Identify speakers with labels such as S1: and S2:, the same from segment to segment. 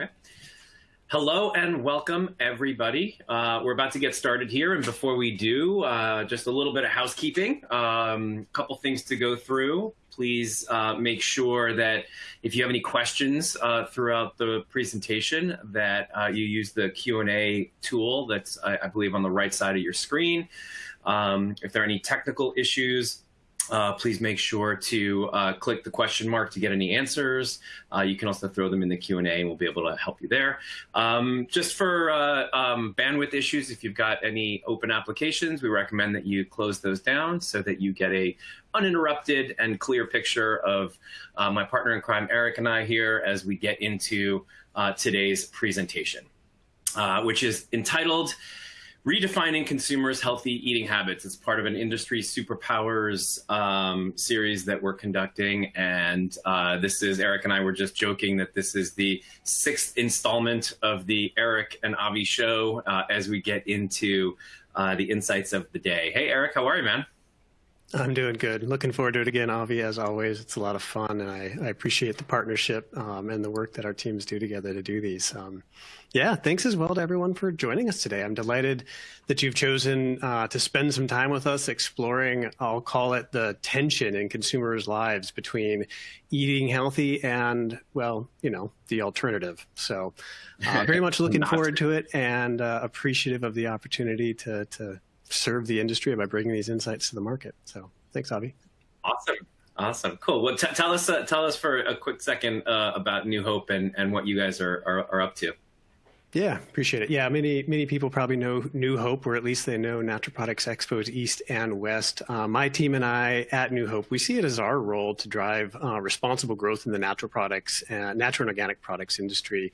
S1: Okay. Hello and welcome, everybody. Uh, we're about to get started here, and before we do, uh, just a little bit of housekeeping. A um, couple things to go through. Please uh, make sure that if you have any questions uh, throughout the presentation, that uh, you use the Q&A tool that's, I, I, believe, on the right side of your screen. Um, if there are any technical issues, uh, please make sure to uh, click the question mark to get any answers. Uh, you can also throw them in the Q&A and we'll be able to help you there. Um, just for uh, um, bandwidth issues, if you've got any open applications, we recommend that you close those down so that you get a uninterrupted and clear picture of uh, my partner in crime, Eric, and I here as we get into uh, today's presentation, which is entitled redefining consumers' healthy eating habits. It's part of an industry superpowers um, series that we're conducting. And uh, this is, Eric and I were just joking that this is the sixth installment of the Eric and Avi show uh, as we get into uh, the insights of the day. Hey, Eric, how are you, man?
S2: I'm doing good. Looking forward to it again, Avi, as always. It's a lot of fun, and I, I appreciate the partnership um, and the work that our teams do together to do these. Um, yeah, thanks as well to everyone for joining us today. I'm delighted that you've chosen uh, to spend some time with us exploring, I'll call it the tension in consumers' lives between eating healthy and, well, you know, the alternative. So uh, very much looking forward to it and uh, appreciative of the opportunity to, to serve the industry by bringing these insights to the market. So thanks, Avi.
S1: Awesome. Awesome. Cool. Well, tell us, uh, tell us for a quick second uh, about New Hope and, and what you guys are, are, are up to.
S2: Yeah, appreciate it. Yeah, many many people probably know New Hope, or at least they know Natural Products Expos East and West. Uh, my team and I at New Hope, we see it as our role to drive uh, responsible growth in the natural products, uh, natural and organic products industry.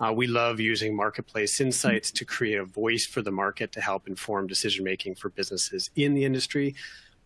S2: Uh, we love using marketplace insights to create a voice for the market to help inform decision making for businesses in the industry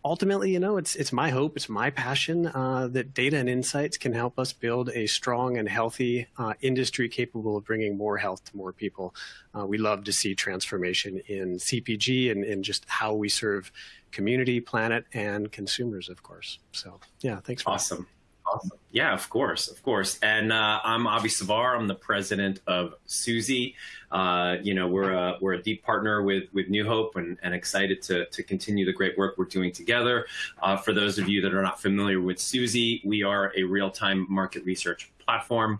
S2: ultimately, you know, it's it's my hope, it's my passion uh, that data and insights can help us build a strong and healthy uh, industry capable of bringing more health to more people. Uh, we love to see transformation in CPG and in just how we serve community, planet, and consumers, of course. So, yeah, thanks. For
S1: awesome. That. Awesome. Yeah, of course, of course. And uh, I'm Avi Savar. I'm the president of Suzy. Uh, you know, we're a we're a deep partner with with New Hope, and, and excited to to continue the great work we're doing together. Uh, for those of you that are not familiar with Suzy, we are a real time market research platform.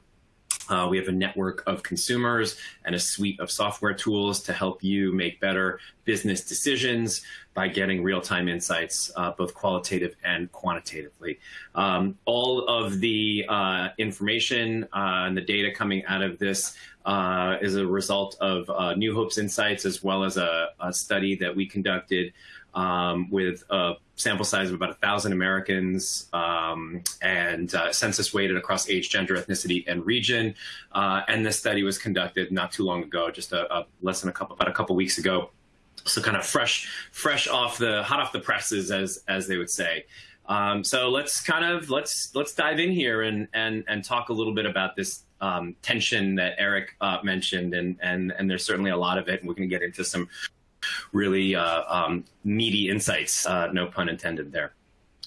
S1: Uh, we have a network of consumers and a suite of software tools to help you make better business decisions by getting real-time insights, uh, both qualitative and quantitatively. Um, all of the uh, information uh, and the data coming out of this uh, is a result of uh, New Hope's insights, as well as a, a study that we conducted um, with a sample size of about a thousand Americans um, and uh, census weighted across age, gender, ethnicity, and region. Uh, and this study was conducted not too long ago, just a, a less than a couple, about a couple weeks ago. So kind of fresh, fresh off the hot off the presses, as as they would say. Um, so let's kind of let's let's dive in here and and and talk a little bit about this um, tension that Eric uh, mentioned, and and and there's certainly a lot of it, and we're going to get into some really uh, um, meaty insights, uh, no pun intended there.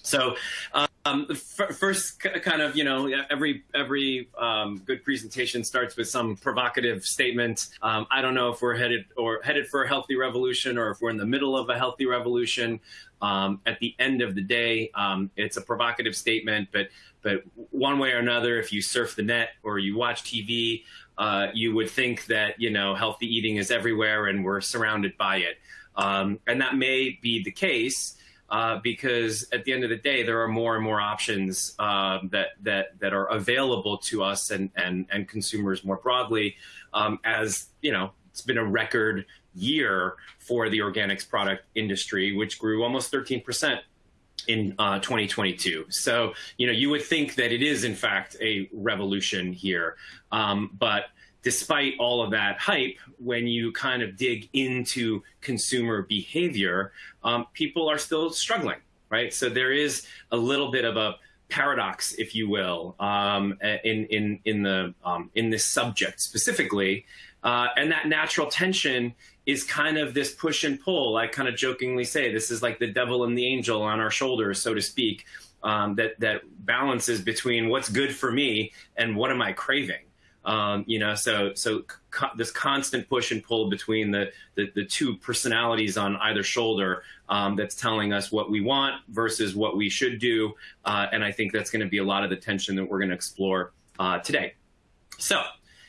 S1: So um, first, kind of, you know, every every um, good presentation starts with some provocative statement. Um, I don't know if we're headed or headed for a healthy revolution or if we're in the middle of a healthy revolution. Um, at the end of the day, um, it's a provocative statement, but but one way or another, if you surf the net or you watch TV, uh, you would think that you know healthy eating is everywhere and we're surrounded by it, um, and that may be the case uh, because at the end of the day, there are more and more options uh, that that that are available to us and and and consumers more broadly. Um, as you know, it's been a record year for the organics product industry, which grew almost 13 percent in uh, 2022. So, you know, you would think that it is in fact a revolution here. Um, but despite all of that hype, when you kind of dig into consumer behavior, um, people are still struggling, right? So there is a little bit of a paradox, if you will, um, in in in the um, in this subject specifically, uh, and that natural tension is kind of this push and pull. I kind of jokingly say this is like the devil and the angel on our shoulders, so to speak, um, that that balances between what's good for me and what am I craving. Um, you know, so so co this constant push and pull between the the, the two personalities on either shoulder um, that's telling us what we want versus what we should do, uh, and I think that's going to be a lot of the tension that we're going to explore uh, today. So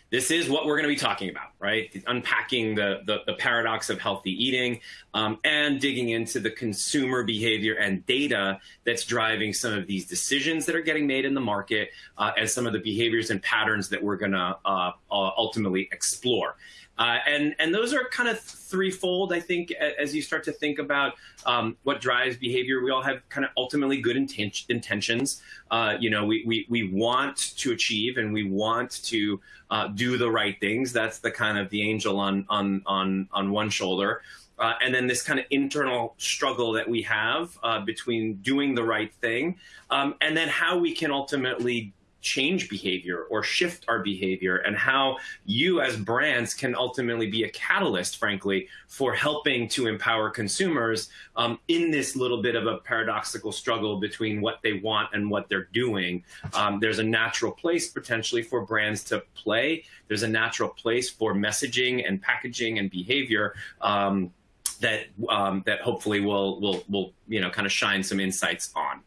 S1: this is what we're going to be talking about, right? Unpacking the, the, the paradox of healthy eating um, and digging into the consumer behavior and data that's driving some of these decisions that are getting made in the market uh, and some of the behaviors and patterns that we're going to uh, uh, ultimately explore. Uh, and and those are kind of threefold, I think, as you start to think about um, what drives behavior. We all have kind of ultimately good inten intentions. Uh, you know, we, we we want to achieve and we want to uh, do the right things. That's the kind of the angel on on on on one shoulder. Uh, and then this kind of internal struggle that we have uh, between doing the right thing um, and then how we can ultimately change behavior or shift our behavior and how you as brands can ultimately be a catalyst, frankly, for helping to empower consumers um, in this little bit of a paradoxical struggle between what they want and what they're doing. Um, there's a natural place potentially for brands to play. There's a natural place for messaging and packaging and behavior um, that um, that hopefully will will will you know kind of shine some insights on.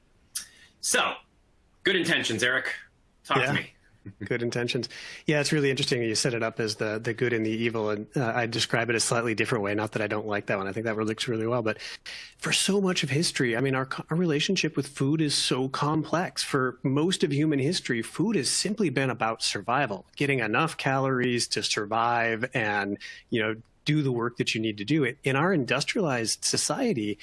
S1: So, good intentions, Eric. Talk yeah. to me.
S2: good intentions. Yeah, it's really interesting. You set it up as the the good and the evil, and uh, I describe it a slightly different way. Not that I don't like that one. I think that looks really well. But for so much of history, I mean, our our relationship with food is so complex. For most of human history, food has simply been about survival, getting enough calories to survive, and you know, do the work that you need to do. It in our industrialized society.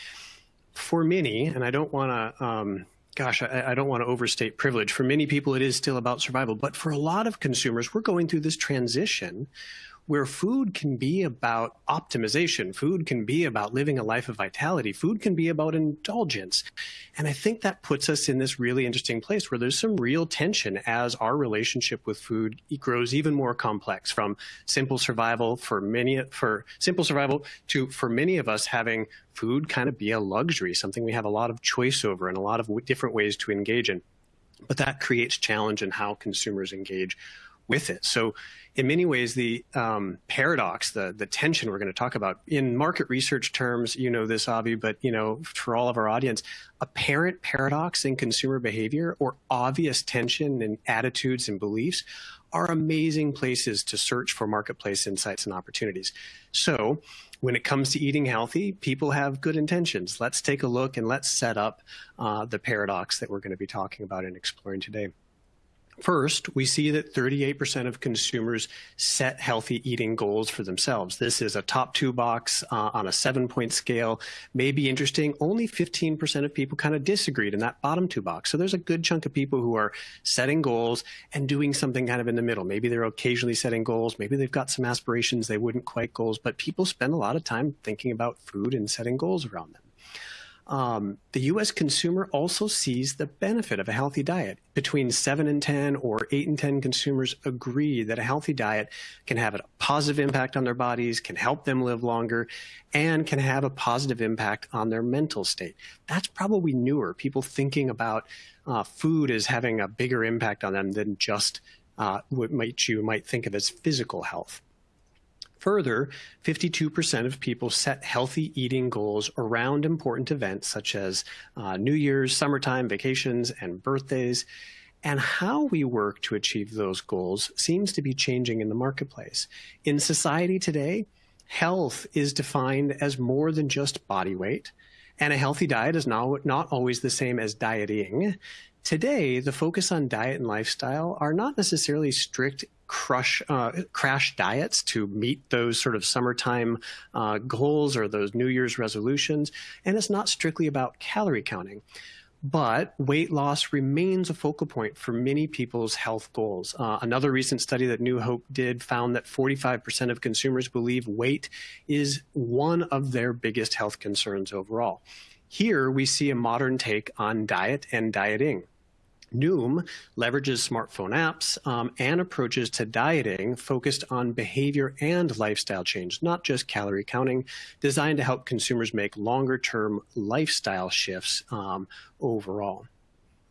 S2: For many, and I don't want to. Um, gosh, I, I, don't want to overstate privilege. For many people, it is still about survival. But for a lot of consumers, we're going through this transition where food can be about optimization. Food can be about living a life of vitality. Food can be about indulgence. And I think that puts us in this really interesting place where there's some real tension as our relationship with food grows even more complex from simple survival for many, for simple survival to for many of us having food kind of be a luxury, something we have a lot of choice over and a lot of different ways to engage in. But that creates challenge in how consumers engage with it. So in many ways, the um, paradox, the, the tension we're going to talk about in market research terms, you know this, Avi, but you know, for all of our audience, apparent paradox in consumer behavior or obvious tension in attitudes and beliefs are amazing places to search for marketplace insights and opportunities. So when it comes to eating healthy, people have good intentions. Let's take a look and let's set up uh, the paradox that we're going to be talking about and exploring today. First, we see that 38% of consumers set healthy eating goals for themselves. This is a top two box uh, on a seven point scale. May be interesting. Only 15% of people kind of disagreed in that bottom two box. So there's a good chunk of people who are setting goals and doing something kind of in the middle. Maybe they're occasionally setting goals. Maybe they've got some aspirations they wouldn't quite goals, but people spend a lot of time thinking about food and setting goals around them. Um, the U.S. consumer also sees the benefit of a healthy diet. Between 7 and 10 or 8 and 10 consumers agree that a healthy diet can have a positive impact on their bodies, can help them live longer, and can have a positive impact on their mental state. That's probably newer, people thinking about uh, food as having a bigger impact on them than just uh, what might you might think of as physical health. Further, 52% of people set healthy eating goals around important events such as uh, New Year's, summertime, vacations, and birthdays. And how we work to achieve those goals seems to be changing in the marketplace. In society today, health is defined as more than just body weight, and a healthy diet is not, not always the same as dieting. Today, the focus on diet and lifestyle are not necessarily strict crush uh, crash diets to meet those sort of summertime uh, goals or those New Year's resolutions, and it's not strictly about calorie counting. But weight loss remains a focal point for many people's health goals. Uh, another recent study that New Hope did found that 45% of consumers believe weight is one of their biggest health concerns overall. Here we see a modern take on diet and dieting. Noom leverages smartphone apps um, and approaches to dieting focused on behavior and lifestyle change, not just calorie counting, designed to help consumers make longer term lifestyle shifts um, overall.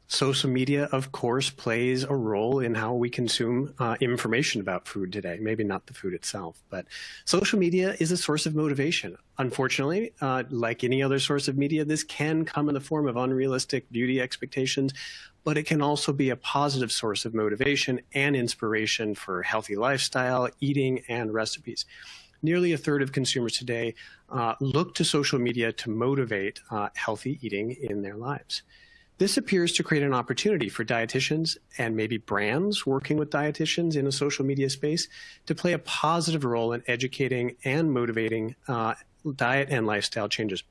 S2: Social media, of course, plays a role in how we consume uh, information about food today. Maybe not the food itself, but social media is a source of motivation. Unfortunately, uh, like any other source of media, this can come in the form of unrealistic beauty expectations, but it can also be a positive source of motivation and inspiration for healthy lifestyle, eating, and recipes nearly a third of consumers today uh, look to social media to motivate uh, healthy eating in their lives. This appears to create an opportunity for dietitians and maybe brands working with dietitians in a social media space to play a positive role in educating and motivating uh, diet and lifestyle changes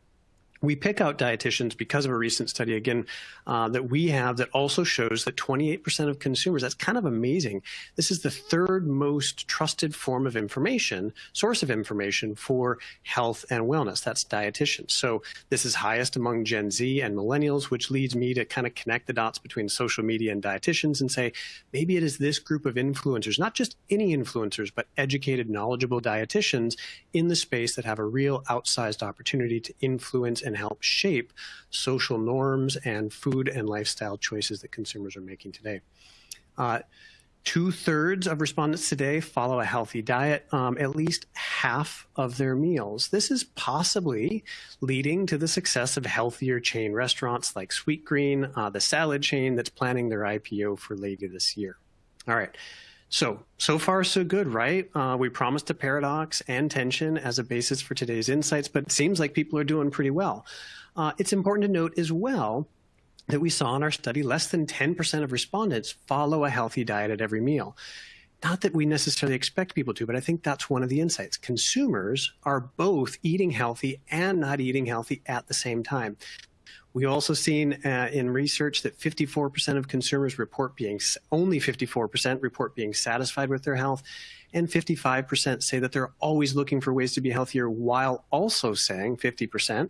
S2: we pick out dietitians because of a recent study again uh, that we have that also shows that 28% of consumers that's kind of amazing. This is the third most trusted form of information source of information for health and wellness. That's dietitians. So this is highest among gen z and millennials which leads me to kind of connect the dots between social media and dietitians and say maybe it is this group of influencers not just any influencers but educated knowledgeable dietitians in the space that have a real outsized opportunity to influence and help shape social norms and food and lifestyle choices that consumers are making today. Uh, Two thirds of respondents today follow a healthy diet, um, at least half of their meals. This is possibly leading to the success of healthier chain restaurants like Sweetgreen, uh, the salad chain that's planning their IPO for later this year. All right. So, so far so good, right? Uh, we promised a paradox and tension as a basis for today's insights, but it seems like people are doing pretty well. Uh, it's important to note as well that we saw in our study less than 10% of respondents follow a healthy diet at every meal. Not that we necessarily expect people to, but I think that's one of the insights. Consumers are both eating healthy and not eating healthy at the same time. We also seen uh, in research that 54% of consumers report being, only 54% report being satisfied with their health, and 55% say that they're always looking for ways to be healthier, while also saying 50%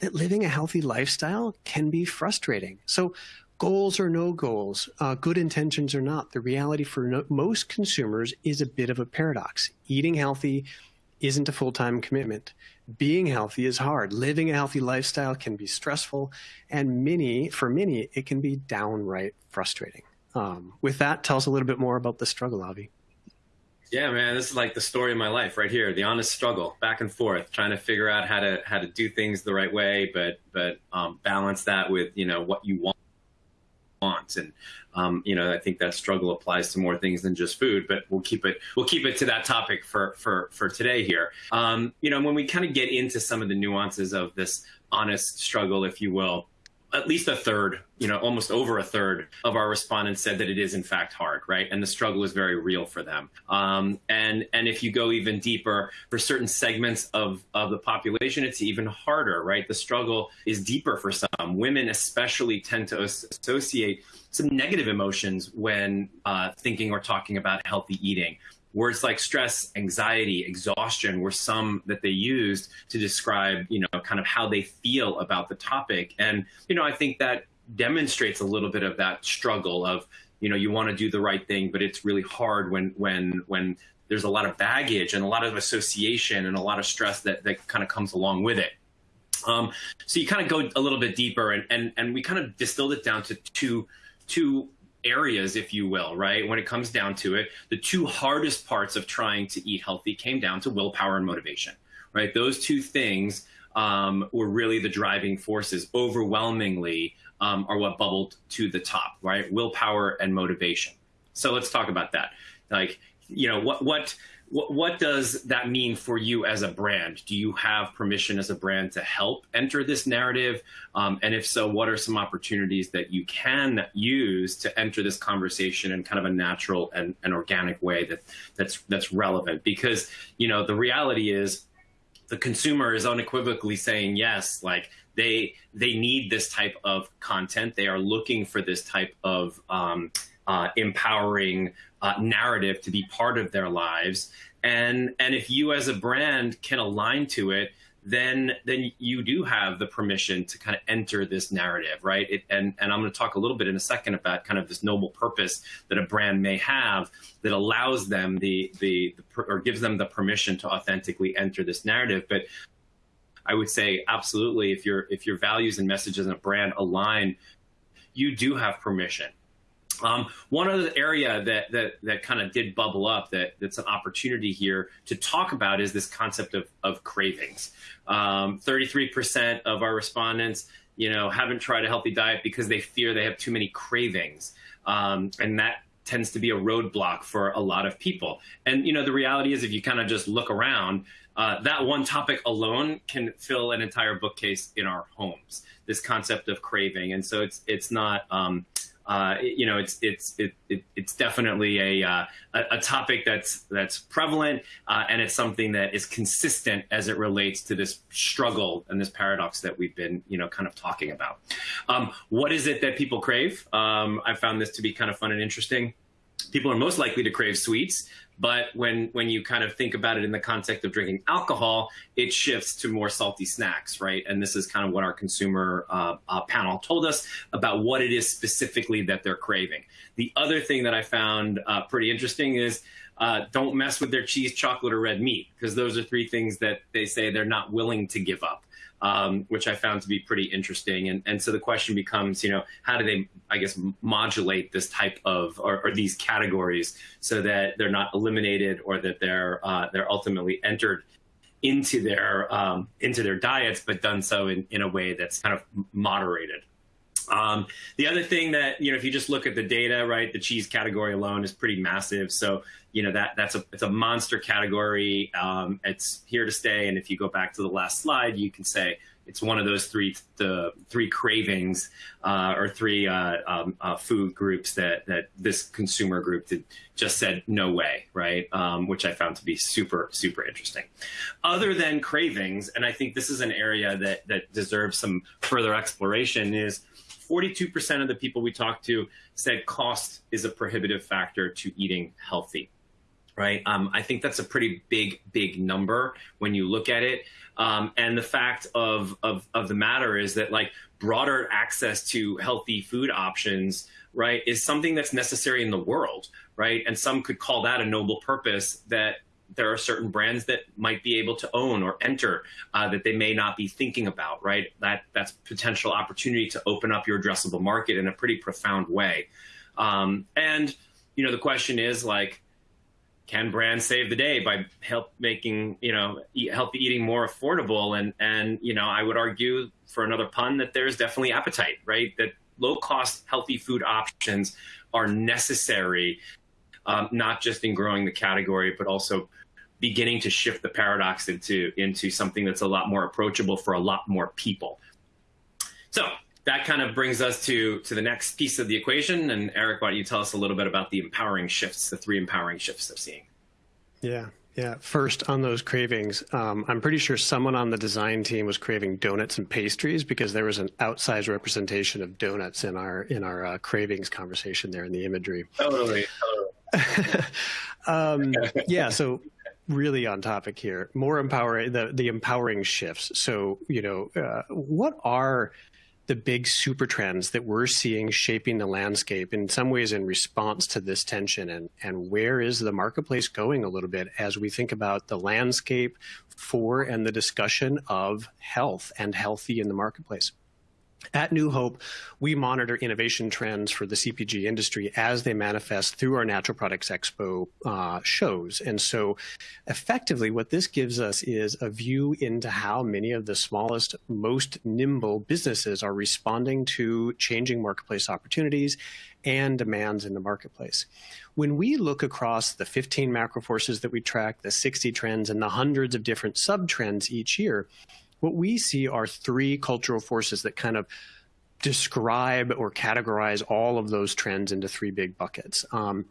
S2: that living a healthy lifestyle can be frustrating. So goals or no goals, uh, good intentions or not, the reality for no, most consumers is a bit of a paradox. Eating healthy isn't a full-time commitment being healthy is hard. Living a healthy lifestyle can be stressful, and many, for many, it can be downright frustrating. Um, with that, tell us a little bit more about the struggle, Avi.
S1: Yeah, man, this is like the story of my life right here. The honest struggle, back and forth, trying to figure out how to how to do things the right way, but but um, balance that with you know what you want want. And um, you know, I think that struggle applies to more things than just food. But we'll keep it we'll keep it to that topic for for for today here. Um, you know, when we kind of get into some of the nuances of this honest struggle, if you will at least a third, you know, almost over a third of our respondents said that it is in fact hard, right? And the struggle is very real for them. Um, and and if you go even deeper, for certain segments of of the population, it's even harder, right? The struggle is deeper for some. Women especially tend to associate some negative emotions when uh, thinking or talking about healthy eating. Words like stress, anxiety, exhaustion were some that they used to describe, you know, kind of how they feel about the topic. And, you know, I think that demonstrates a little bit of that struggle of, you know, you want to do the right thing, but it's really hard when, when, when there's a lot of baggage and a lot of association and a lot of stress that, that kind of comes along with it. Um, so you kind of go a little bit deeper and, and, and we kind of distilled it down to two, two areas, if you will, right? When it comes down to it, the two hardest parts of trying to eat healthy came down to willpower and motivation, right? Those two things um, were really the driving forces overwhelmingly um, are what bubbled to the top, right? Willpower and motivation. So let's talk about that. Like, you know, what, what, what, what does that mean for you as a brand? Do you have permission as a brand to help enter this narrative? Um, and if so, what are some opportunities that you can use to enter this conversation in kind of a natural and, and organic way that that's that's relevant? Because you know the reality is the consumer is unequivocally saying yes, like they they need this type of content. They are looking for this type of um, uh, empowering uh, narrative to be part of their lives. And and if you as a brand can align to it, then then you do have the permission to kind of enter this narrative, right? It, and and I'm going to talk a little bit in a second about kind of this noble purpose that a brand may have that allows them the the, the or gives them the permission to authentically enter this narrative. But I would say absolutely if your if your values and messages in a brand align you do have permission. Um, one other area that that that kind of did bubble up that that's an opportunity here to talk about is this concept of of cravings. Um, 33% of our respondents, you know, haven't tried a healthy diet because they fear they have too many cravings, um, and that tends to be a roadblock for a lot of people. And you know, the reality is, if you kind of just look around, uh, that one topic alone can fill an entire bookcase in our homes. This concept of craving, and so it's it's not. Uh, you know, it's it's it, it, it's definitely a, uh, a topic that's that's prevalent, uh, and it's something that is consistent as it relates to this struggle and this paradox that we've been you know kind of talking about. Um, what is it that people crave? Um, I found this to be kind of fun and interesting people are most likely to crave sweets. But when when you kind of think about it in the context of drinking alcohol, it shifts to more salty snacks, right? And this is kind of what our consumer uh, uh, panel told us about what it is specifically that they're craving. The other thing that I found uh, pretty interesting is uh, don't mess with their cheese, chocolate, or red meat, because those are three things that they say they're not willing to give up um, which I found to be pretty interesting. And, and so the question becomes, you know, how do they, I guess, modulate this type of or, or these categories so that they're not eliminated or that they're uh, they're ultimately entered into their um, into their diets, but done so in, in a way that's kind of moderated. Um, the other thing that you know, if you just look at the data, right, the cheese category alone is pretty massive. So you know that that's a it's a monster category. Um, it's here to stay. And if you go back to the last slide, you can say it's one of those three the three cravings uh, or three uh, um, uh, food groups that that this consumer group did, just said no way, right? Um, which I found to be super super interesting. Other than cravings, and I think this is an area that that deserves some further exploration is 42% of the people we talked to said cost is a prohibitive factor to eating healthy. Right. Um, I think that's a pretty big, big number when you look at it. Um, and the fact of, of, of the matter is that like broader access to healthy food options, right, is something that's necessary in the world, right? And some could call that a noble purpose that there are certain brands that might be able to own or enter uh, that they may not be thinking about, right? That that's potential opportunity to open up your addressable market in a pretty profound way. Um, and you know, the question is like, can brands save the day by help making you know healthy eating more affordable? And and you know, I would argue for another pun that there's definitely appetite, right? That low cost healthy food options are necessary um, not just in growing the category, but also beginning to shift the paradox into into something that's a lot more approachable for a lot more people. So that kind of brings us to to the next piece of the equation. And Eric, why don't you tell us a little bit about the empowering shifts, the three empowering shifts they're seeing?
S2: Yeah. Yeah. First, on those cravings, um, I'm pretty sure someone on the design team was craving donuts and pastries because there was an outsized representation of donuts in our in our uh, cravings conversation there in the imagery.
S1: Totally.
S2: totally. um, yeah. So really on topic here. More empowering the the empowering shifts. So you know, uh, what are the big super trends that we're seeing shaping the landscape in some ways in response to this tension and and where is the marketplace going a little bit as we think about the landscape for and the discussion of health and healthy in the marketplace at New Hope, we monitor innovation trends for the CPG industry as they manifest through our Natural Products Expo uh, shows. And so effectively what this gives us is a view into how many of the smallest, most nimble businesses are responding to changing marketplace opportunities and demands in the marketplace. When we look across the 15 macro forces that we track, the 60 trends and the hundreds of different sub trends each year, what we see are three cultural forces that kind of describe or categorize all of those trends into three big buckets. Um,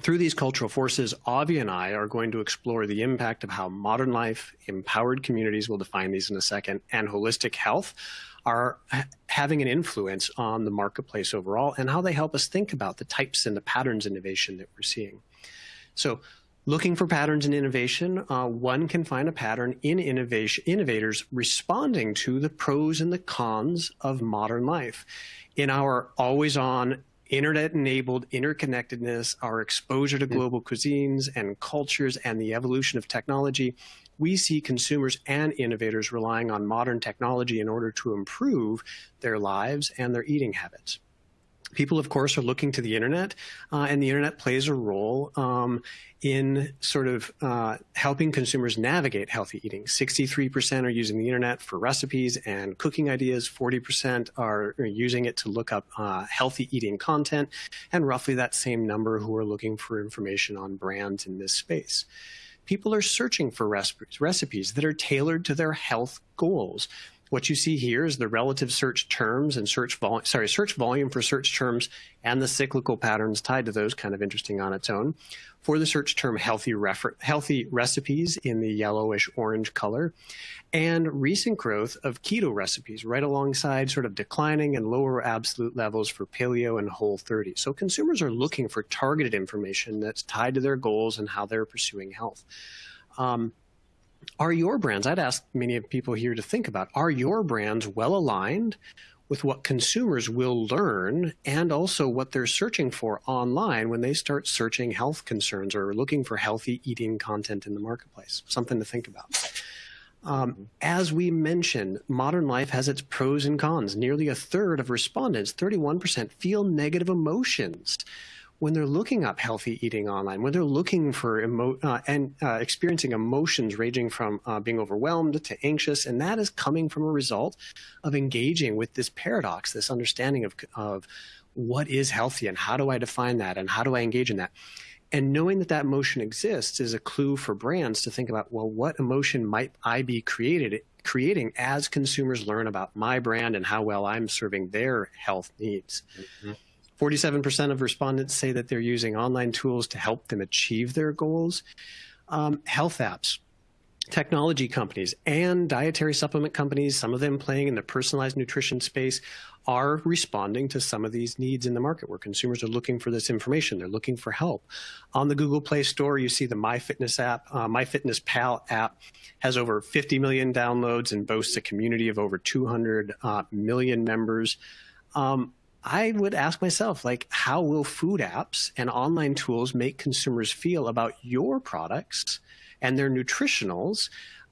S2: through these cultural forces, Avi and I are going to explore the impact of how modern life, empowered communities, we'll define these in a second, and holistic health are having an influence on the marketplace overall and how they help us think about the types and the patterns innovation that we're seeing. So Looking for patterns in innovation, uh, one can find a pattern in innovation, innovators responding to the pros and the cons of modern life. In our always on internet enabled interconnectedness, our exposure to global cuisines and cultures and the evolution of technology, we see consumers and innovators relying on modern technology in order to improve their lives and their eating habits. People, of course, are looking to the internet, uh, and the internet plays a role um, in sort of uh, helping consumers navigate healthy eating. 63% are using the internet for recipes and cooking ideas. 40% are using it to look up uh, healthy eating content, and roughly that same number who are looking for information on brands in this space people are searching for recipes, recipes that are tailored to their health goals. What you see here is the relative search terms and search volume, sorry, search volume for search terms and the cyclical patterns tied to those kind of interesting on its own. For the search term healthy, healthy recipes in the yellowish orange color and recent growth of keto recipes right alongside sort of declining and lower absolute levels for paleo and whole 30. So consumers are looking for targeted information that's tied to their goals and how they're pursuing health. Um, are your brands, I'd ask many of people here to think about, are your brands well aligned with what consumers will learn and also what they're searching for online when they start searching health concerns or looking for healthy eating content in the marketplace? Something to think about. Um, as we mentioned, modern life has its pros and cons. Nearly a third of respondents, 31%, feel negative emotions when they're looking up healthy eating online, when they're looking for emo- uh, and uh, experiencing emotions ranging from uh, being overwhelmed to anxious, and that is coming from a result of engaging with this paradox, this understanding of, of what is healthy and how do I define that and how do I engage in that. And knowing that that emotion exists is a clue for brands to think about, well, what emotion might I be created creating as consumers learn about my brand and how well I'm serving their health needs. Mm-hmm. 47% of respondents say that they're using online tools to help them achieve their goals. Um, health apps, technology companies, and dietary supplement companies, some of them playing in the personalized nutrition space, are responding to some of these needs in the market where consumers are looking for this information. They're looking for help. On the Google Play Store, you see the MyFitness app, uh, MyFitnessPal app has over 50 million downloads and boasts a community of over 200 uh, million members. Um, I would ask myself, like, how will food apps and online tools make consumers feel about your products and their nutritionals?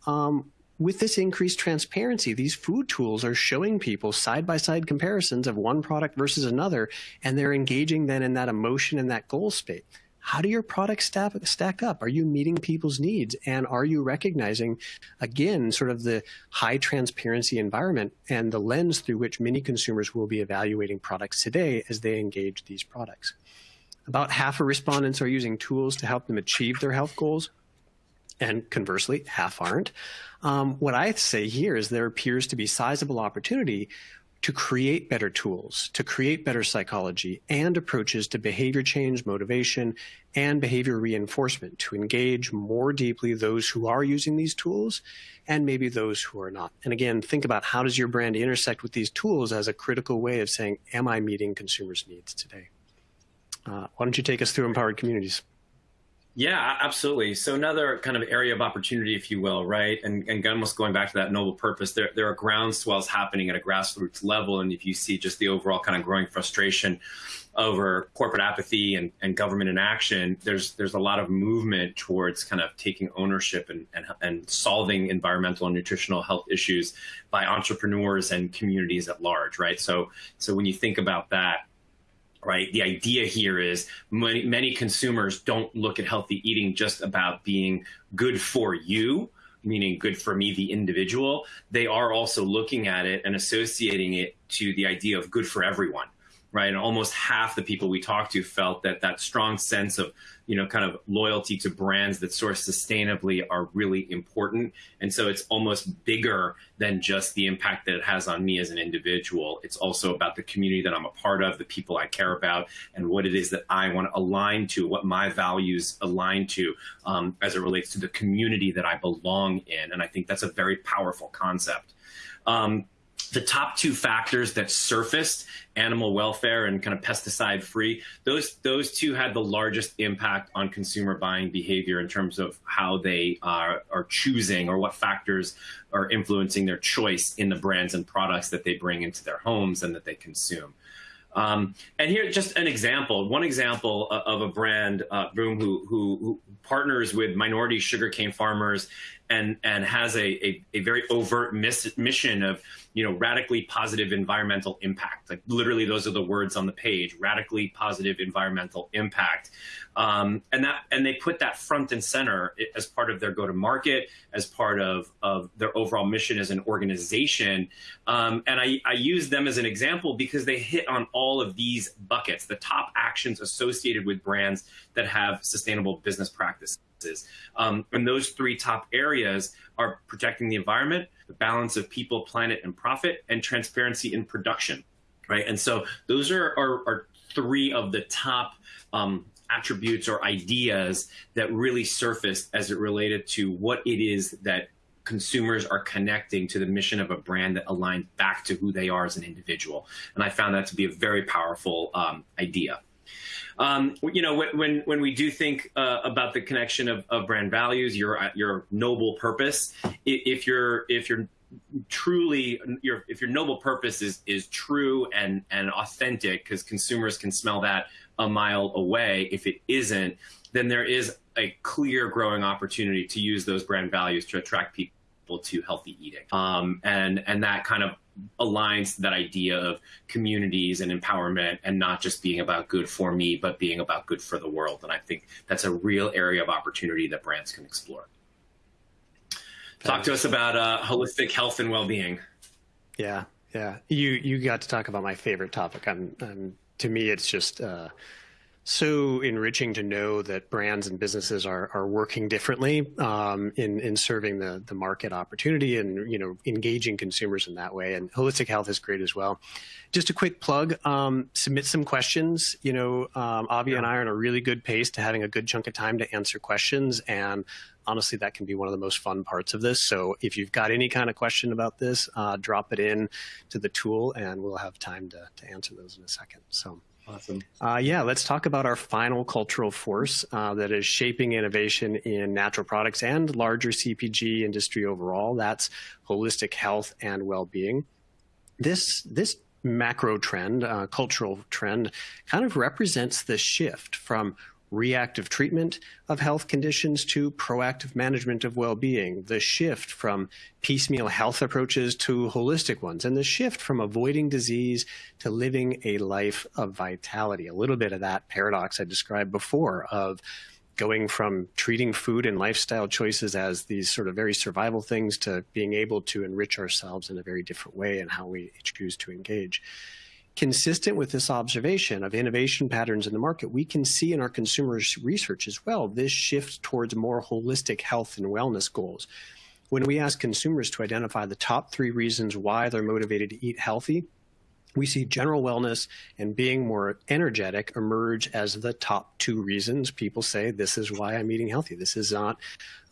S2: Um, with this increased transparency, these food tools are showing people side by side comparisons of one product versus another, and they're engaging then in that emotion and that goal state how do your products stack, stack up? Are you meeting people's needs? And are you recognizing, again, sort of the high transparency environment and the lens through which many consumers will be evaluating products today as they engage these products? About half of respondents are using tools to help them achieve their health goals. And conversely, half aren't. Um, what I say here is there appears to be sizable opportunity to create better tools, to create better psychology and approaches to behavior change, motivation, and behavior reinforcement to engage more deeply those who are using these tools and maybe those who are not. And again, think about how does your brand intersect with these tools as a critical way of saying, am I meeting consumers' needs today? Uh, why don't you take us through empowered communities?
S1: Yeah, absolutely. So another kind of area of opportunity, if you will, right? And, and almost going back to that noble purpose, there, there are groundswells happening at a grassroots level. And if you see just the overall kind of growing frustration over corporate apathy and, and government inaction, there's there's a lot of movement towards kind of taking ownership and, and, and solving environmental and nutritional health issues by entrepreneurs and communities at large, right? So so when you think about that, right? The idea here is many, many consumers don't look at healthy eating just about being good for you, meaning good for me, the individual. They are also looking at it and associating it to the idea of good for everyone, right? And almost half the people we talked to felt that that strong sense of you know, kind of loyalty to brands that source sustainably are really important. And so it's almost bigger than just the impact that it has on me as an individual. It's also about the community that I'm a part of, the people I care about, and what it is that I want to align to, what my values align to um, as it relates to the community that I belong in. And I think that's a very powerful concept. Um, the top two factors that surfaced animal welfare and kind of pesticide free those those two had the largest impact on consumer buying behavior in terms of how they are, are choosing or what factors are influencing their choice in the brands and products that they bring into their homes and that they consume. Um, and here, just an example, one example of a brand, uh, Boom, who, who, who partners with minority sugarcane farmers and and has a, a, a very overt miss, mission of you know radically positive environmental impact. Like literally, those are the words on the page: radically positive environmental impact. Um, and that and they put that front and center as part of their go to market, as part of of their overall mission as an organization. Um, and I, I use them as an example because they hit on all of these buckets, the top actions associated with brands that have sustainable business practices. Um, and those three top areas are protecting the environment, the balance of people, planet, and profit, and transparency in production, right? And so those are, are, are three of the top um, attributes or ideas that really surfaced as it related to what it is that consumers are connecting to the mission of a brand that aligns back to who they are as an individual. And I found that to be a very powerful um, idea. Um, you know, when when we do think uh, about the connection of, of brand values, your your noble purpose, if you're if you're truly your if your noble purpose is is true and and authentic, because consumers can smell that a mile away. If it isn't, then there is a clear growing opportunity to use those brand values to attract people to healthy eating. Um, and and that kind of aligns that idea of communities and empowerment and not just being about good for me, but being about good for the world. And I think that's a real area of opportunity that brands can explore. Talk to us about uh, holistic health and well-being.
S2: Yeah, yeah. You you got to talk about my favorite topic. I'm, I'm to me, it's just uh, so enriching to know that brands and businesses are are working differently um, in in serving the the market opportunity and you know engaging consumers in that way. And holistic health is great as well. Just a quick plug: um, submit some questions. You know, um, Avi yeah. and I are in a really good pace to having a good chunk of time to answer questions. And honestly, that can be one of the most fun parts of this. So if you've got any kind of question about this, uh, drop it in to the tool, and we'll have time to to answer those in a second. So.
S1: Awesome.
S2: Uh, yeah, let's talk about our final cultural force uh, that is shaping innovation in natural products and larger CPG industry overall. That's holistic health and well-being. This this macro trend, uh, cultural trend, kind of represents the shift from reactive treatment of health conditions to proactive management of well-being, the shift from piecemeal health approaches to holistic ones, and the shift from avoiding disease to living a life of vitality. A little bit of that paradox I described before of going from treating food and lifestyle choices as these sort of very survival things to being able to enrich ourselves in a very different way and how we choose to engage. Consistent with this observation of innovation patterns in the market, we can see in our consumers research as well this shift towards more holistic health and wellness goals. When we ask consumers to identify the top three reasons why they're motivated to eat healthy, we see general wellness and being more energetic emerge as the top two reasons people say this is why I'm eating healthy. This is not,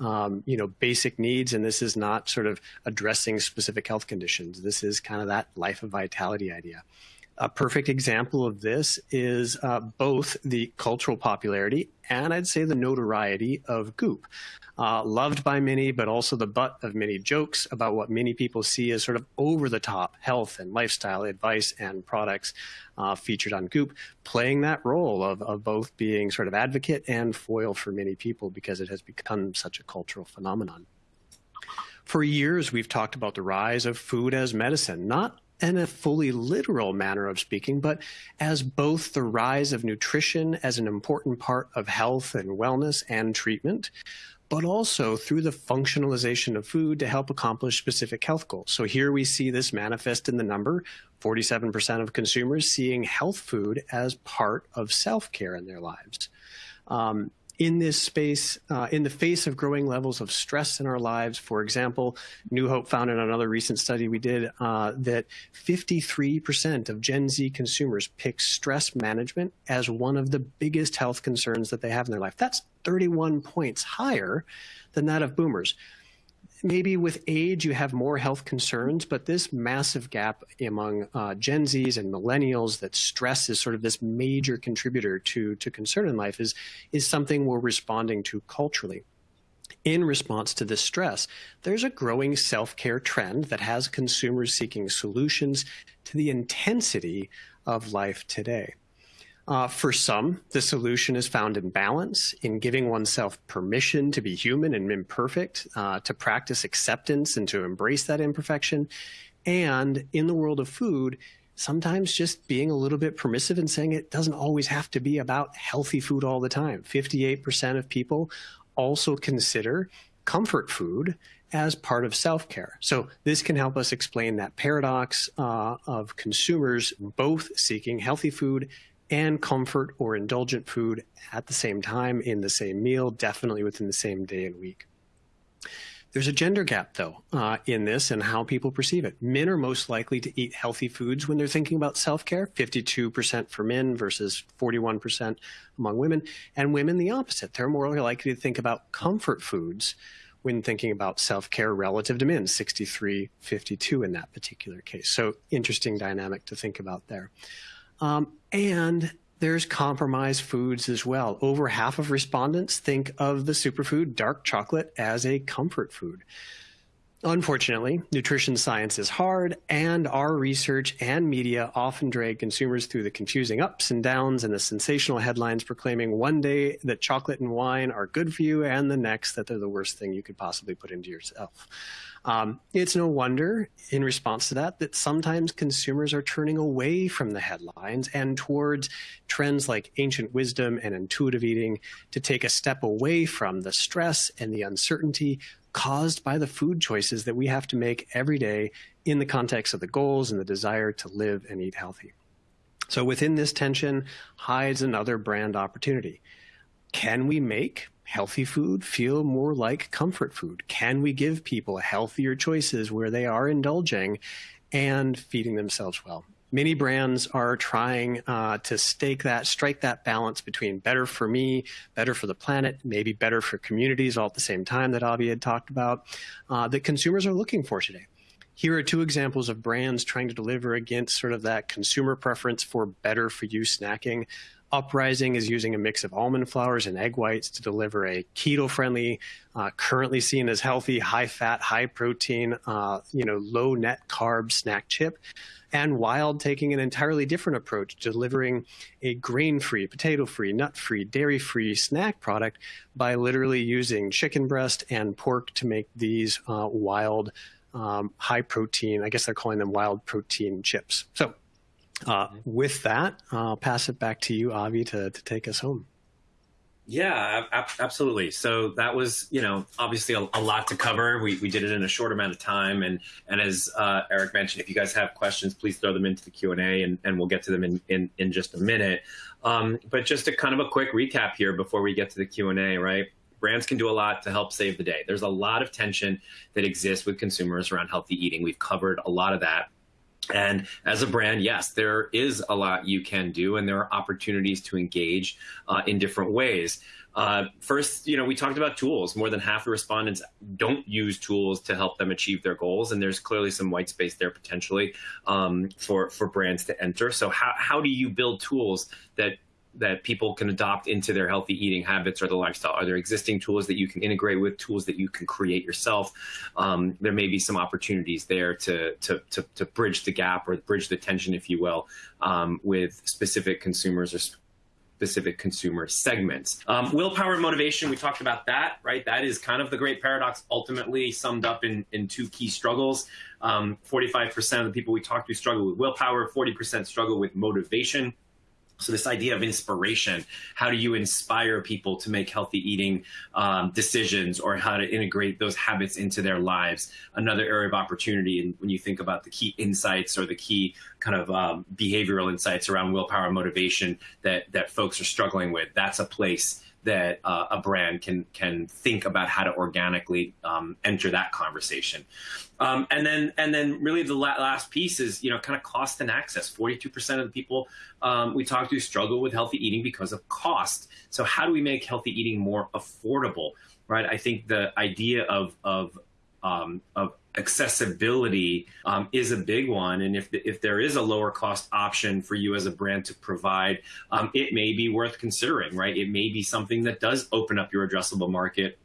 S2: um, you know, basic needs, and this is not sort of addressing specific health conditions. This is kind of that life of vitality idea. A perfect example of this is uh, both the cultural popularity and I'd say the notoriety of Goop. Uh, loved by many, but also the butt of many jokes about what many people see as sort of over the top health and lifestyle advice and products uh, featured on Goop, playing that role of, of both being sort of advocate and foil for many people because it has become such a cultural phenomenon. For years, we've talked about the rise of food as medicine, not in a fully literal manner of speaking, but as both the rise of nutrition as an important part of health and wellness and treatment, but also through the functionalization of food to help accomplish specific health goals. So here we see this manifest in the number 47% of consumers seeing health food as part of self care in their lives. Um, in this space, uh, in the face of growing levels of stress in our lives. For example, New Hope found in another recent study we did uh, that 53% of Gen Z consumers pick stress management as one of the biggest health concerns that they have in their life. That's 31 points higher than that of boomers maybe with age you have more health concerns, but this massive gap among uh, Gen Zs and millennials that stress is sort of this major contributor to, to concern in life is, is something we're responding to culturally. In response to this stress, there's a growing self-care trend that has consumers seeking solutions to the intensity of life today. Uh, for some, the solution is found in balance, in giving oneself permission to be human and imperfect, uh, to practice acceptance and to embrace that imperfection. And in the world of food, sometimes just being a little bit permissive and saying it doesn't always have to be about healthy food all the time. 58% of people also consider comfort food as part of self-care. So this can help us explain that paradox uh, of consumers both seeking healthy food and comfort or indulgent food at the same time in the same meal, definitely within the same day and week. There's a gender gap, though, uh, in this and how people perceive it. Men are most likely to eat healthy foods when they're thinking about self-care, 52% for men versus 41% among women, and women the opposite. They're more likely to think about comfort foods when thinking about self-care relative to men, 63, 52 in that particular case. So interesting dynamic to think about there. Um, and there's compromised foods as well. Over half of respondents think of the superfood dark chocolate as a comfort food. Unfortunately, nutrition science is hard, and our research and media often drag consumers through the confusing ups and downs and the sensational headlines proclaiming one day that chocolate and wine are good for you, and the next that they're the worst thing you could possibly put into yourself. Um, it's no wonder, in response to that, that sometimes consumers are turning away from the headlines and towards trends like ancient wisdom and intuitive eating to take a step away from the stress and the uncertainty caused by the food choices that we have to make every day in the context of the goals and the desire to live and eat healthy. So within this tension hides another brand opportunity. Can we make healthy food feel more like comfort food? Can we give people healthier choices where they are indulging and feeding themselves well? Many brands are trying uh, to stake that, strike that balance between better for me, better for the planet, maybe better for communities all at the same time that Avi had talked about, uh, that consumers are looking for today. Here are two examples of brands trying to deliver against sort of that consumer preference for better for you snacking. Uprising is using a mix of almond flours and egg whites to deliver a keto-friendly, uh, currently seen as healthy, high-fat, high-protein, uh, you know, low-net carb snack chip. And Wilde taking an entirely different approach, delivering a grain-free, potato-free, nut-free, dairy-free snack product by literally using chicken breast and pork to make these uh, wild, um, high-protein. I guess they're calling them wild protein chips. So uh, with that, I'll pass it back to you, Avi, to, to take us home.
S1: Yeah, ab absolutely. So that was, you know, obviously a, a, lot to cover. We, we did it in a short amount of time. And, and as uh, Eric mentioned, if you guys have questions, please throw them into the Q&A and, and we'll get to them in, in, in just a minute. Um, but just a kind of a quick recap here before we get to the Q&A, right? Brands can do a lot to help save the day. There's a lot of tension that exists with consumers around healthy eating. We've covered a lot of that. And as a brand, yes, there is a lot you can do, and there are opportunities to engage uh, in different ways. Uh, first, you know, we talked about tools. More than half the respondents don't use tools to help them achieve their goals, and there's clearly some white space there potentially um, for for brands to enter. So, how how do you build tools that that people can adopt into their healthy eating habits or the lifestyle? Are there existing tools that you can integrate with, tools that you can create yourself? Um, there may be some opportunities there to, to, to, to, bridge the gap or bridge the tension, if you will, um, with specific consumers or specific consumer segments. Um, willpower and motivation, we talked about that, right? That is kind of the great paradox, ultimately summed up in, in two key struggles. 45% um, of the people we talk to struggle with willpower, 40% struggle with motivation. So this idea of inspiration, how do you inspire people to make healthy eating um, decisions or how to integrate those habits into their lives? Another area of opportunity and when you think about the key insights or the key kind of um, behavioral insights around willpower and motivation that, that folks are struggling with, that's a place that uh, a brand can can think about how to organically um, enter that conversation. Um, and then and then really the la last piece is you know kind of cost and access. Forty two percent of the people um, we talk to struggle with healthy eating because of cost. So how do we make healthy eating more affordable? Right. I think the idea of of um, of accessibility um, is a big one. And if, if there is a lower cost option for you as a brand to provide, um, it may be worth considering, right? It may be something that does open up your addressable market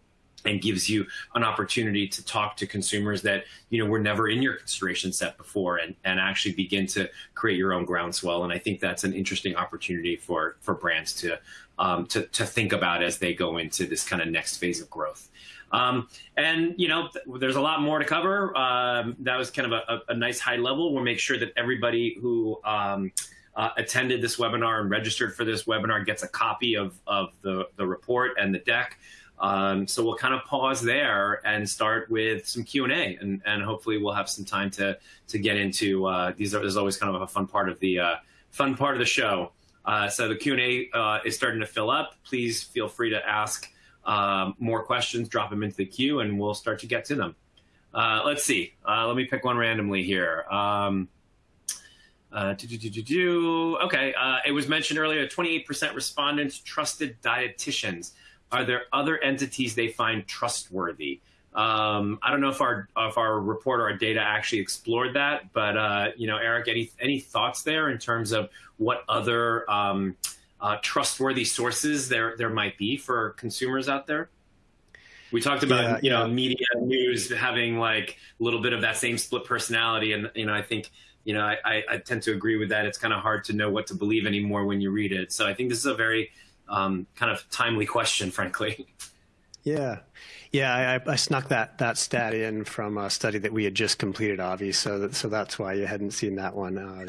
S1: and gives you an opportunity to talk to consumers that you know were never in your consideration set before and, and actually begin to create your own groundswell and i think that's an interesting opportunity for for brands to um, to, to think about as they go into this kind of next phase of growth um, and you know th there's a lot more to cover um, that was kind of a, a, nice high level we'll make sure that everybody who um, uh, attended this webinar and registered for this webinar gets a copy of, of the, the report and the deck um, so we'll kind of pause there and start with some Q and A, and hopefully we'll have some time to to get into uh, these. Are, this is always kind of a fun part of the uh, fun part of the show. Uh, so the Q and A uh, is starting to fill up. Please feel free to ask um, more questions. Drop them into the queue, and we'll start to get to them. Uh, let's see. Uh, let me pick one randomly here. Um, do, do, do, do, Okay, it was mentioned earlier. 28% respondents trusted dietitians are there other entities they find trustworthy? Um, I don't know if our if our report or our data actually explored that, but uh, you know, Eric, any any thoughts there in terms of what other um, uh, trustworthy sources there there might be for consumers out there? We talked about yeah, you know yeah. media news having like a little bit of that same split personality, and you know, I think you know I, I tend to agree with that. It's kind of hard to know what to believe anymore when you read it. So I think this is a very um, kind of timely question, frankly.
S2: Yeah, yeah, I, I, snuck that that stat in from a study that we had just completed, Avi. So that, so that's why you hadn't seen that one. Uh.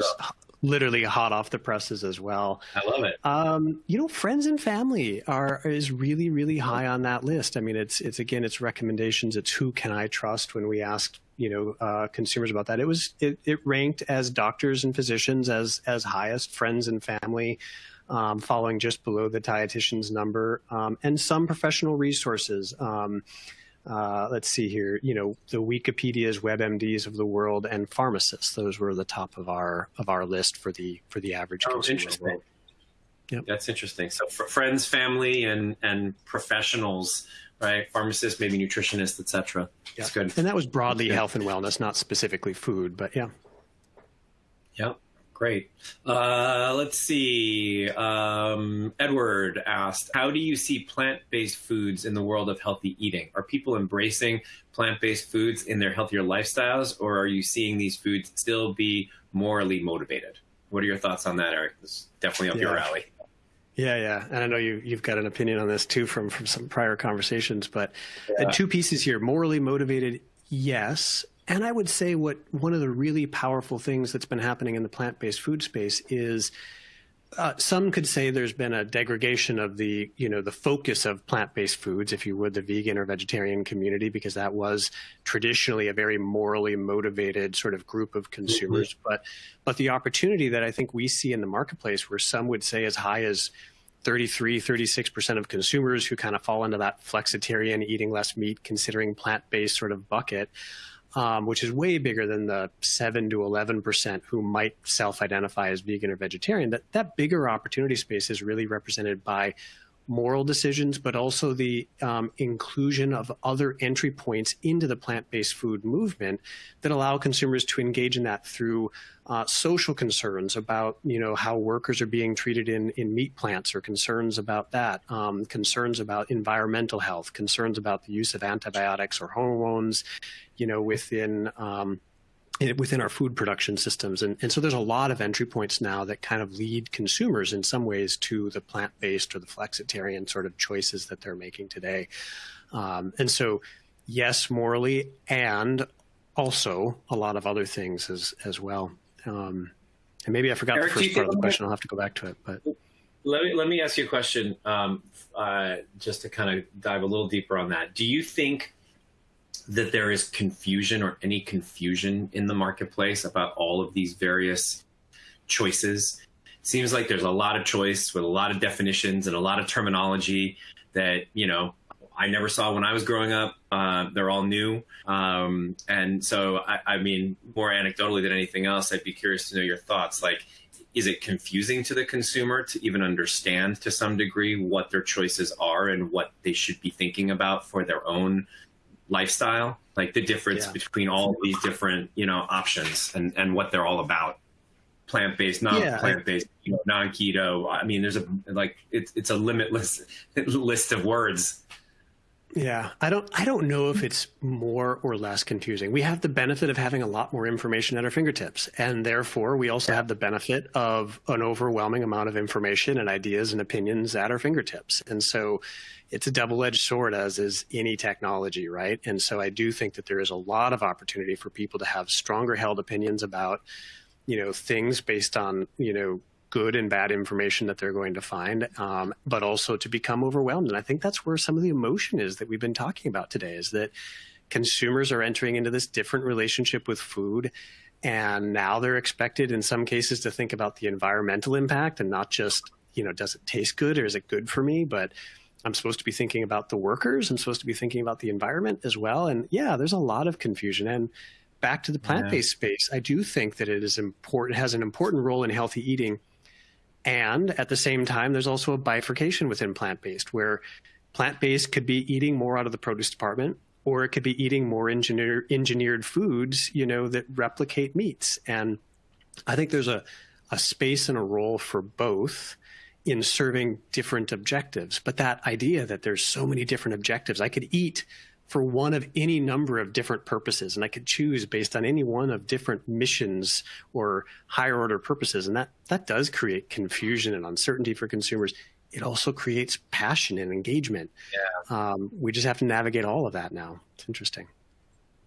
S2: Literally hot off the presses as well.
S1: I love it.
S2: Um, you know, friends and family are is really really high on that list. I mean, it's it's again, it's recommendations. It's who can I trust when we asked you know uh, consumers about that. It was it, it ranked as doctors and physicians as as highest friends and family um, falling just below the dietitian's number, um, and some professional resources. Um, uh, let's see here, you know, the Wikipedia's, WebMDs of the world, and pharmacists. Those were the top of our of our list for the for the average
S1: oh,
S2: consumer.
S1: Interesting. Yep. That's interesting. So friends, family, and and professionals, right? Pharmacists, maybe nutritionists, etc. That's good.
S2: And that was broadly health and wellness, not specifically food, but yeah.
S1: Yep. Great. Uh, let's see. Um, Edward asked, How do you see plant based foods in the world of healthy eating? Are people embracing plant based foods in their healthier lifestyles, or are you seeing these foods still be morally motivated? What are your thoughts on that, Eric? This is definitely up yeah. your alley.
S2: Yeah, yeah, and I know you you've got an opinion on this too from from some prior conversations. But yeah. two pieces here: morally motivated, yes, and I would say what one of the really powerful things that's been happening in the plant-based food space is uh, some could say there's been a degradation of the you know the focus of plant-based foods, if you would, the vegan or vegetarian community, because that was traditionally a very morally motivated sort of group of consumers. Mm-hmm. But but the opportunity that I think we see in the marketplace, where some would say as high as 33, 36% of consumers who kind of fall into that flexitarian, eating less meat, considering plant-based sort of bucket um, which is way bigger than the 7 to 11% who might self identify as vegan or vegetarian, that, that bigger opportunity space is really represented by moral decisions, but also the um, inclusion of other entry points into the plant-based food movement that allow consumers to engage in that through uh, social concerns about you know how workers are being treated in in meat plants or concerns about that, um, concerns about environmental health, concerns about the use of antibiotics or hormones, you know within um, within our food production systems. And, and so there's a lot of entry points now that kind of lead consumers in some ways to the plant-based or the flexitarian sort of choices that they're making today. Um, and so, yes, morally, and also a lot of other things as, as well. Um, and maybe I forgot Eric, the first part of the question. I'll have to go back to it. But
S1: let me let me ask you a question, um, uh, just to kind of dive a little deeper on that. Do you think that there is confusion or any confusion in the marketplace about all of these various choices. It seems like there's a lot of choice with a lot of definitions and a lot of terminology that, you know, I never saw when I was growing up. Uh, they're all new. Um, and so, I, I mean, more anecdotally than anything else, I'd be curious to know your thoughts. Like, is it confusing to the consumer to even understand to some degree what their choices are and what they should be thinking about for their own lifestyle, like the difference yeah. between all these different, you know, options and, and what they're all about. Plant based, non plant based, you know, non keto. I mean, there's a like it's it's a limitless list of words.
S2: Yeah, I don't I don't know if it's more or less confusing. We have the benefit of having a lot more information at our fingertips, and therefore we also have the benefit of an overwhelming amount of information and ideas and opinions at our fingertips. And so it's a double-edged sword as is any technology, right? And so I do think that there is a lot of opportunity for people to have stronger held opinions about you know things based on you know good and bad information that they're going to find, um, but also to become overwhelmed. And I think that's where some of the emotion is that we've been talking about today is that consumers are entering into this different relationship with food. And now they're expected in some cases to think about the environmental impact and not just, you know, does it taste good or is it good for me? But I'm supposed to be thinking about the workers. I'm supposed to be thinking about the environment as well. And yeah, there's a lot of confusion. And back to the plant-based yeah. space, I do think that it is important, has an important role in healthy eating and at the same time, there's also a bifurcation within plant based where plant based could be eating more out of the produce department or it could be eating more engineer, engineered foods, you know, that replicate meats. And I think there's a, a space and a role for both in serving different objectives. But that idea that there's so many different objectives, I could eat for one of any number of different purposes. And I could choose based on any one of different missions or higher order purposes. And that, that does create confusion and uncertainty for consumers. It also creates passion and engagement. Yeah. Um, we just have to navigate all of that now. It's interesting.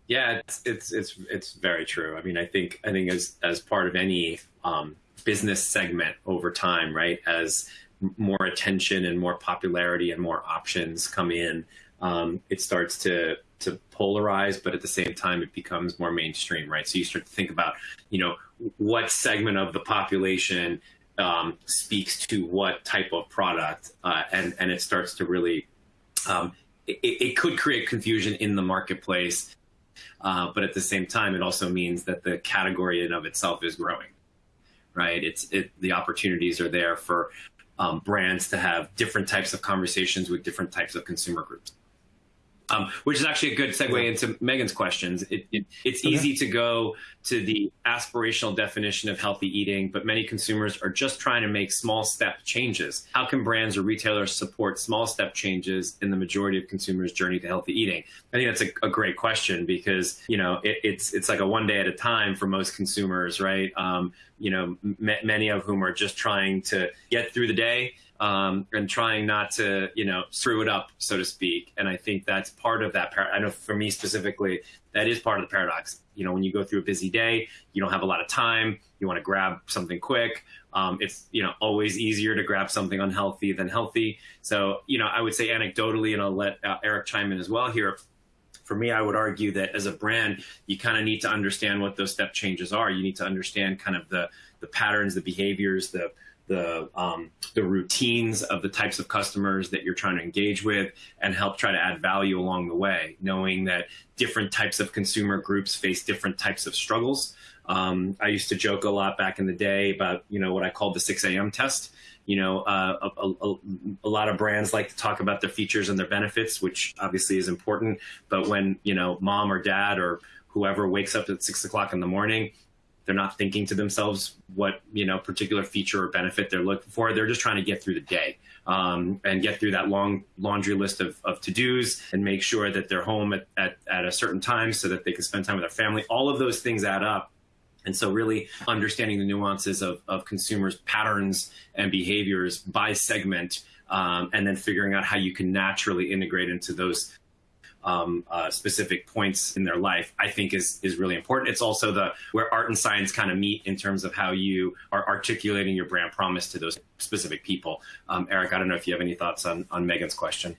S1: Yeah, it's, it's, it's, it's very true. I mean, I think, I think as, as part of any um, business segment over time, right, as more attention and more popularity and more options come in, um, it starts to to polarize, but at the same time, it becomes more mainstream, right? So you start to think about, you know, what segment of the population um, speaks to what type of product, uh, and and it starts to really, um, it, it, could create confusion in the marketplace, uh, but at the same time, it also means that the category in of itself is growing, right? It's it the opportunities are there for um, brands to have different types of conversations with different types of consumer groups. Um, which is actually a good segue into Megan's questions. It, it, it's okay. easy to go to the aspirational definition of healthy eating, but many consumers are just trying to make small step changes. How can brands or retailers support small step changes in the majority of consumers' journey to healthy eating? I think that's a, a great question because you know it, it's it's like a one day at a time for most consumers, right? Um, you know, many of whom are just trying to get through the day um, and trying not to, you know, screw it up, so to speak. And I think that's part of that. I know for me specifically, that is part of the paradox. You know, when you go through a busy day, you don't have a lot of time. You want to grab something quick. Um, it's you know always easier to grab something unhealthy than healthy. So you know, I would say anecdotally, and I'll let uh, Eric chime in as well here. For me, I would argue that as a brand, you kind of need to understand what those step changes are. You need to understand kind of the the patterns, the behaviors, the the um, the routines of the types of customers that you're trying to engage with and help try to add value along the way, knowing that different types of consumer groups face different types of struggles. Um, I used to joke a lot back in the day about you know what I called the 6 a.m. test. You know, uh, a, a, a, lot of brands like to talk about their features and their benefits, which obviously is important. But when you know mom or dad or whoever wakes up at six o'clock in the morning they're not thinking to themselves what you know particular feature or benefit they're looking for. They're just trying to get through the day um, and get through that long laundry list of, of to dos and make sure that they're home at, at, at a certain time so that they can spend time with their family. All of those things add up. And so, really understanding the nuances of, of consumers' patterns and behaviors by segment, um, and then figuring out how you can naturally integrate into those um, uh, specific points in their life, I think is is really important. It's also the where art and science kind of meet in terms of how you are articulating your brand promise to those specific people. Um, Eric, I don't know if you have any thoughts on on Megan's question.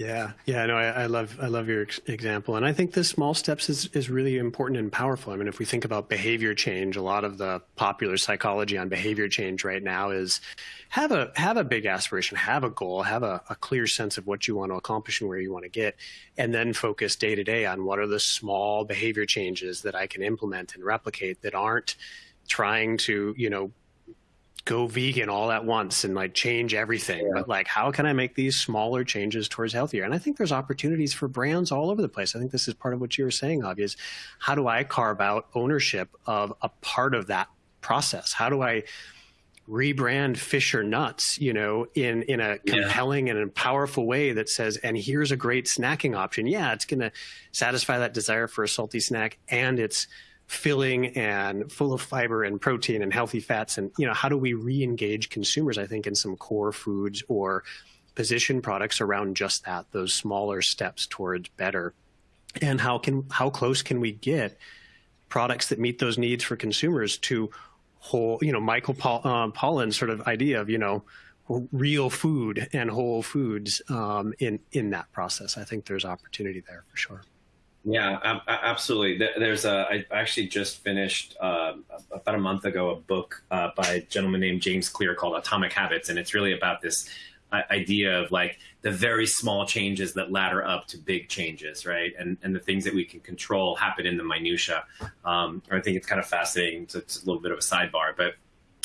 S2: Yeah, yeah, no, I, I, love I love your example, and I think the small steps is is really important and powerful. I mean, if we think about behavior change, a lot of the popular psychology on behavior change right now is have a have a big aspiration, have a goal, have a, a clear sense of what you want to accomplish and where you want to get, and then focus day to day on what are the small behavior changes that I can implement and replicate that aren't trying to you know go vegan all at once and like change everything yeah. but like how can i make these smaller changes towards healthier and i think there's opportunities for brands all over the place i think this is part of what you were saying Avi, is how do i carve out ownership of a part of that process how do i rebrand Fisher Nuts, you know, in in a compelling yeah. and a powerful way that says, and here's a great snacking option. Yeah, it's going to satisfy that desire for a salty snack, and it's filling and full of fiber and protein and healthy fats. And you know, how do we re-engage consumers? I think in some core foods or position products around just that, those smaller steps towards better. And how can how close can we get products that meet those needs for consumers to whole, you know, Michael Paul, um, Pollan's sort of idea of, you know, real food and whole foods um, in in that process. I think there's opportunity there for sure.
S1: Yeah, absolutely. There's a. I actually just finished uh, about a month ago a book uh, by a gentleman named James Clear called Atomic Habits, and it's really about this idea of like the very small changes that ladder up to big changes, right? And and the things that we can control happen in the minutia. Um, I think it's kind of fascinating. So it's a little bit of a sidebar, but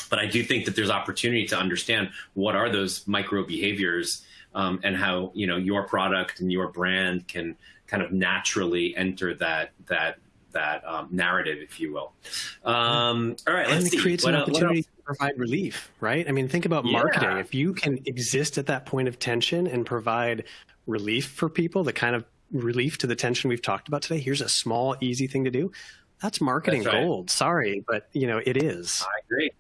S1: but I do think that there's opportunity to understand what are those micro behaviors um, and how you know your product and your brand can kind of naturally enter that that that um, narrative, if you will. Um, all right, let's
S2: and
S1: it
S2: see. creates what, an opportunity to provide relief, right? I mean, think about marketing. Yeah. If you can exist at that point of tension and provide relief for people, the kind of relief to the tension we've talked about today, here's a small, easy thing to do. That's marketing That's right. gold. Sorry, but you know it is.
S1: I agree.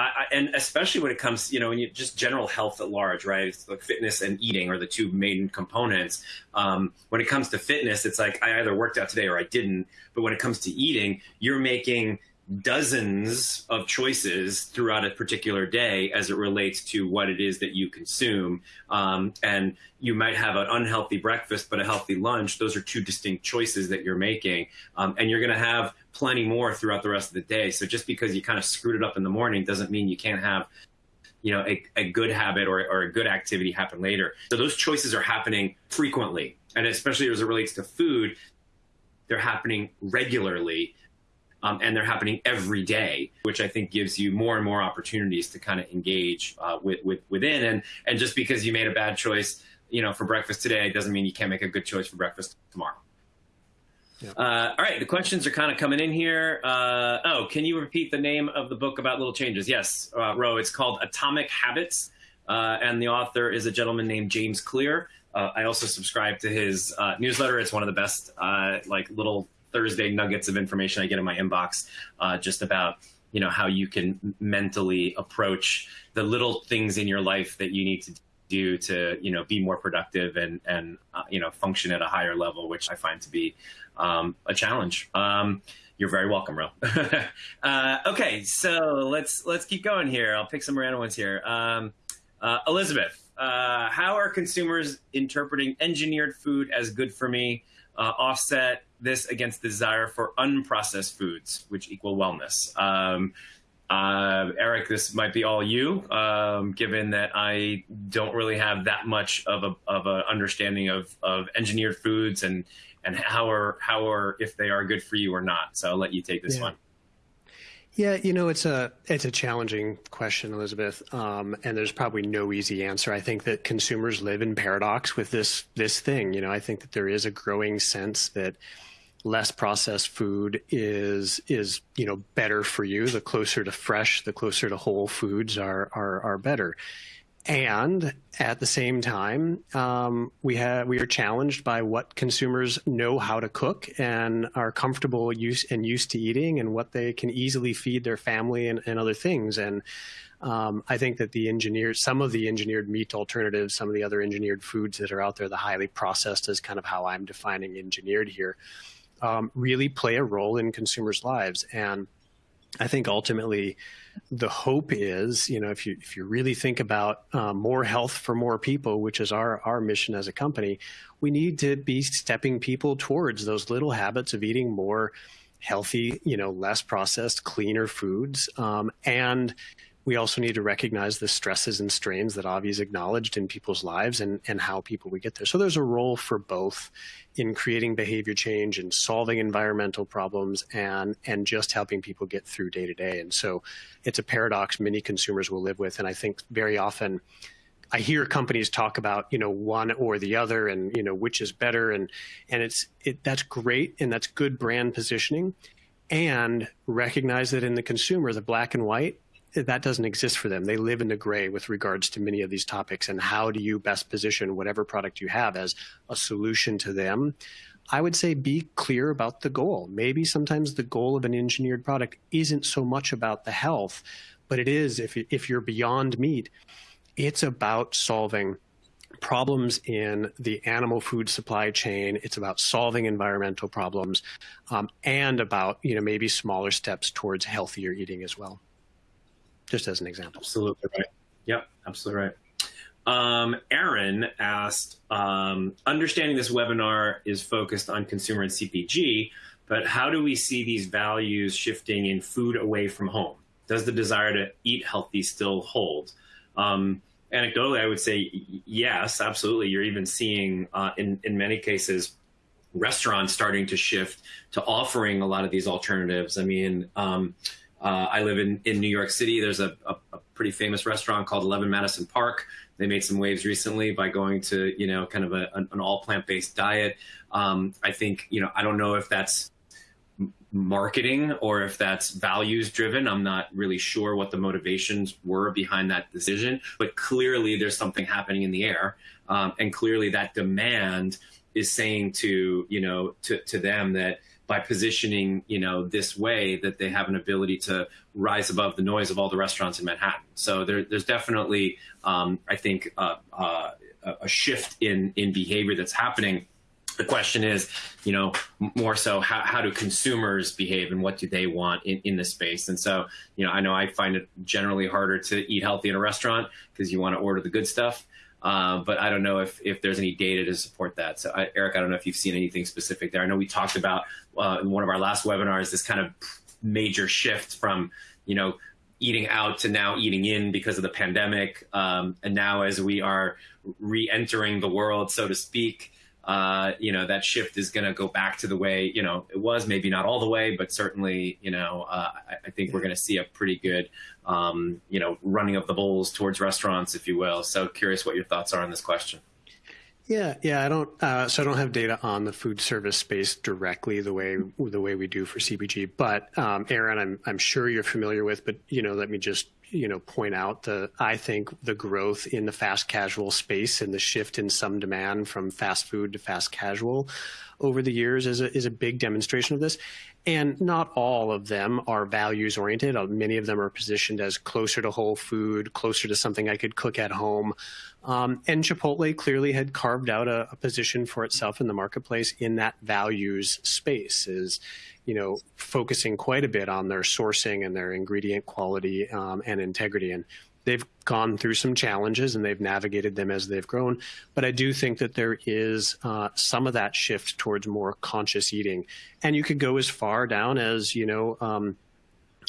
S1: I, and especially when it comes, you know, when you just general health at large, right? It's like fitness and eating are the two main components. Um, when it comes to fitness, it's like I either worked out today or I didn't. But when it comes to eating, you're making dozens of choices throughout a particular day as it relates to what it is that you consume. Um, and you might have an unhealthy breakfast, but a healthy lunch. Those are two distinct choices that you're making. Um, and you're going to have plenty more throughout the rest of the day. So just because you kind of screwed it up in the morning doesn't mean you can't have you know a, a good habit or, or a good activity happen later so those choices are happening frequently and especially as it relates to food they're happening regularly um, and they're happening every day, which I think gives you more and more opportunities to kind of engage uh, with, with within. And and just because you made a bad choice, you know, for breakfast today, doesn't mean you can't make a good choice for breakfast tomorrow. Yeah. Uh, all right, the questions are kind of coming in here. Uh, oh, can you repeat the name of the book about little changes? Yes, uh, Ro. It's called Atomic Habits, uh, and the author is a gentleman named James Clear. Uh, I also subscribe to his uh, newsletter. It's one of the best, like little Thursday nuggets of information I get in my inbox, just about you know how you can mentally approach the little things in your life that you need to do to you know be more productive and and uh, you know function at a higher level, which I find to be um, a challenge. Um, you're very welcome, Ro. uh, okay, so let's let's keep going here. I'll pick some random ones here. Um, uh, Elizabeth, uh, how are consumers interpreting engineered food as good for me? Uh, offset this against the desire for unprocessed foods, which equal wellness. Um, uh, Eric, this might be all you, um, given that I don't really have that much of a of a understanding of, of engineered foods and and how are how are if they are good for you or not. So I'll let you take this
S2: yeah.
S1: one.
S2: Yeah, you know, it's a it's a challenging question, Elizabeth, um, and there's probably no easy answer. I think that consumers live in paradox with this this thing. You know, I think that there is a growing sense that less processed food is is you know better for you. The closer to fresh, the closer to whole foods are are are better. And at the same time, um, we have we are challenged by what consumers know how to cook and are comfortable use and used to eating, and what they can easily feed their family and, and other things. And um, I think that the engineered, some of the engineered meat alternatives, some of the other engineered foods that are out there, the highly processed is kind of how I'm defining engineered here, um, really play a role in consumers' lives. And I think ultimately the hope is, you know, if you if you really think about um, more health for more people, which is our our mission as a company, we need to be stepping people towards those little habits of eating more healthy, you know, less processed, cleaner foods, um, and we also need to recognize the stresses and strains that Avi's acknowledged in people's lives and, and how people we get there. So there's a role for both in creating behavior change and solving environmental problems and and just helping people get through day to day. And so it's a paradox many consumers will live with. And I think very often I hear companies talk about you know one or the other and you know which is better and and it's it that's great and that's good brand positioning and recognize that in the consumer the black and white that doesn't exist for them. They live in the gray with regards to many of these topics. And how do you best position whatever product you have as a solution to them? I would say be clear about the goal. Maybe sometimes the goal of an engineered product isn't so much about the health, but it is if, if you're beyond meat, it's about solving problems in the animal food supply chain. It's about solving environmental problems um, and about, you know, maybe smaller steps towards healthier eating as well. Just as an example.
S1: Absolutely right. Yep, absolutely right. Um, Aaron asked, um, understanding this webinar is focused on consumer and CPG, but how do we see these values shifting in food away from home? Does the desire to eat healthy still hold? Um, anecdotally, I would say yes, absolutely. You're even seeing uh, in in many cases restaurants starting to shift to offering a lot of these alternatives. I mean, um, uh, I live in in New York City. There's a, a, a, pretty famous restaurant called Eleven Madison Park. They made some waves recently by going to you know kind of a, an all plant based diet. Um, I think you know I don't know if that's marketing or if that's values driven. I'm not really sure what the motivations were behind that decision, but clearly there's something happening in the air. Um, and clearly that demand is saying to, you know, to, to them that by positioning, you know, this way that they have an ability to rise above the noise of all the restaurants in Manhattan. So there, there's definitely, um, I think, uh, uh, a shift in, in behavior that's happening the question is, you know, more so how, how do consumers behave and what do they want in, in this space? And so, you know, I know I find it generally harder to eat healthy in a restaurant because you want to order the good stuff. Uh, but I don't know if, if there's any data to support that. So, I, Eric, I don't know if you've seen anything specific there. I know we talked about uh, in one of our last webinars this kind of major shift from, you know, eating out to now eating in because of the pandemic. Um, and now, as we are re entering the world, so to speak, uh, you know, that shift is going to go back to the way, you know, it was maybe not all the way, but certainly, you know, uh, I, I, think we're going to see a pretty good, um, you know, running of the bulls towards restaurants, if you will. So curious what your thoughts are on this question.
S2: Yeah, yeah, I don't. Uh, so I don't have data on the food service space directly the way the way we do for CPG. But um, Aaron, I'm I'm sure you're familiar with. But you know, let me just you know point out the I think the growth in the fast casual space and the shift in some demand from fast food to fast casual over the years is a, is a big demonstration of this. And not all of them are values oriented. Uh, many of them are positioned as closer to whole food, closer to something I could cook at home. Um, and Chipotle clearly had carved out a, a, position for itself in the marketplace in that values space. Is you know, focusing quite a bit on their sourcing and their ingredient quality um, and integrity. And they've gone through some challenges and they've navigated them as they've grown. But I do think that there is uh, some of that shift towards more conscious eating. And you could go as far down as, you know, um,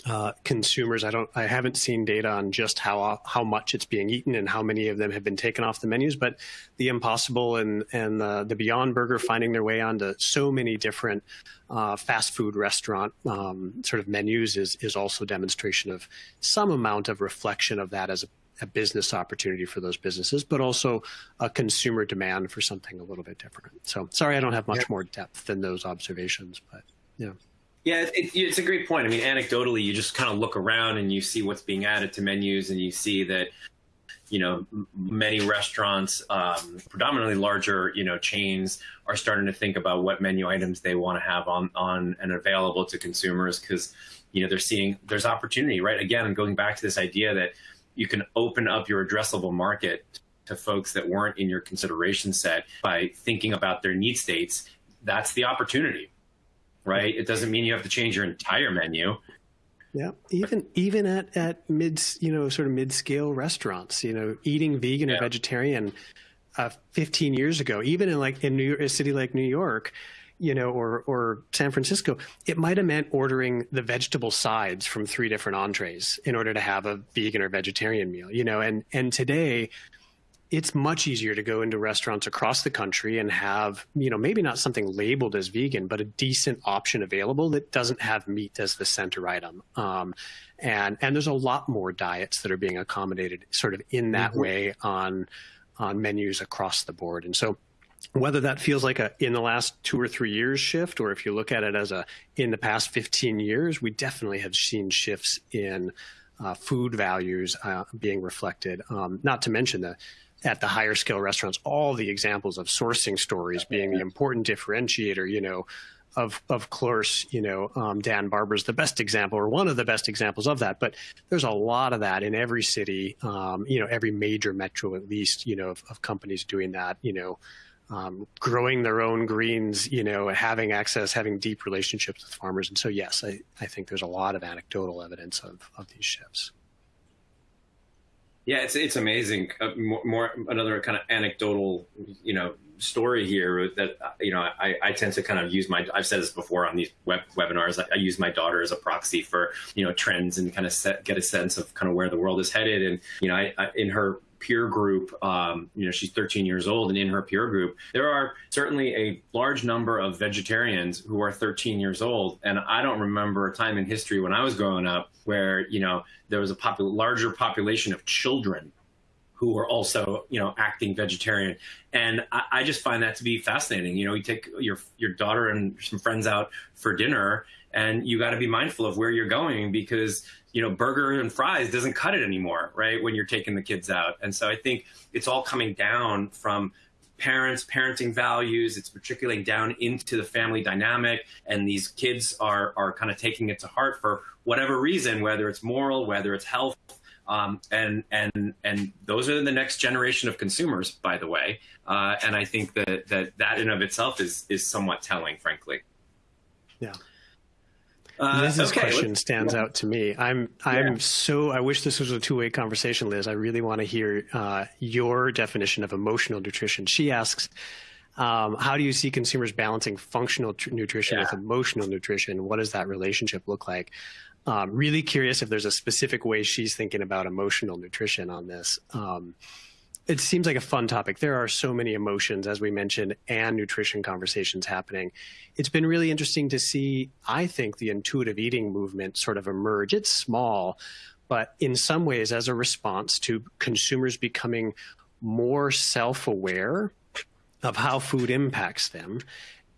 S2: uh, consumers. I don't. I haven't seen data on just how how much it's being eaten and how many of them have been taken off the menus. But the Impossible and and the, Beyond Burger finding their way onto so many different uh, fast food restaurant um, sort of menus is is also demonstration of some amount of reflection of that as a, a business opportunity for those businesses, but also a consumer demand for something a little bit different. So sorry, I don't have much yeah. more depth than those observations, but yeah.
S1: Yeah, it, it's a great point. I mean, anecdotally, you just kind of look around and you see what's being added to menus, and you see that, you know, many restaurants, um, predominantly larger, you know, chains, are starting to think about what menu items they want to have on on and available to consumers because, you know, they're seeing there's opportunity, right? Again, going back to this idea that you can open up your addressable market to folks that weren't in your consideration set by thinking about their need states. That's the opportunity right? It doesn't mean you have to change your entire menu.
S2: Yeah, even even at at mid, you know, sort of mid scale restaurants, you know, eating vegan yeah. or vegetarian, uh, 15 years ago, even in like in New York, a city like New York, you know, or or San Francisco, it might have meant ordering the vegetable sides from three different entrees in order to have a vegan or vegetarian meal, you know, and and today it's much easier to go into restaurants across the country and have, you know, maybe not something labeled as vegan, but a decent option available that doesn't have meat as the center item. Um, and and there's a lot more diets that are being accommodated sort of in that mm-hmm. way on on menus across the board. And so whether that feels like a in the last two or three years shift, or if you look at it as a in the past 15 years, we definitely have seen shifts in uh, food values uh, being reflected. Um, not to mention the at the higher scale restaurants, all the examples of sourcing stories being the important differentiator. You know, of of course, you know, um, Dan Barber's the best example or one of the best examples of that. But there's a lot of that in every city, um, you know, every major metro at least, you know, of, of companies doing that. You know, um, growing their own greens, you know, having access, having deep relationships with farmers. And so, yes, I, I think there's a lot of anecdotal evidence of, of these shifts.
S1: Yeah, it's it's amazing. Uh, more, more, another kind of anecdotal, you know, story here that you know I, I tend to kind of use my I've said this before on these web webinars. I, I use my daughter as a proxy for you know trends and kind of set, get a sense of kind of where the world is headed. And you know, I, I in her peer group, um, you know, she's 13 years old, and in her peer group, there are certainly a large number of vegetarians who are 13 years old. And I don't remember a time in history when I was growing up where, you know, there was a popul- larger population of children who were also, you know, acting vegetarian. And I, I just find that to be fascinating. You know, you take your your daughter and some friends out for dinner, and you got to be mindful of where you're going because you know burger and fries doesn't cut it anymore right when you're taking the kids out. And so i think it's all coming down from parents parenting values. It's matriculating down into the family dynamic. And these kids are are kind of taking it to heart for whatever reason whether it's moral whether it's health. Um, and and and those are the next generation of consumers by the way. Uh, and i think that that that in of itself is is somewhat telling frankly.
S2: Yeah uh, Liz's okay, question stands yeah. out to me. I'm I'm yeah. so I wish this was a two way conversation, Liz. I really want to hear uh, your definition of emotional nutrition. She asks, um, "How do you see consumers balancing functional nutrition yeah. with emotional nutrition? What does that relationship look like?" Um, really curious if there's a specific way she's thinking about emotional nutrition on this. Um, it seems like a fun topic. There are so many emotions, as we mentioned, and nutrition conversations happening. It's been really interesting to see, I think, the intuitive eating movement sort of emerge. It's small, but in some ways, as a response to consumers becoming more self aware of how food impacts them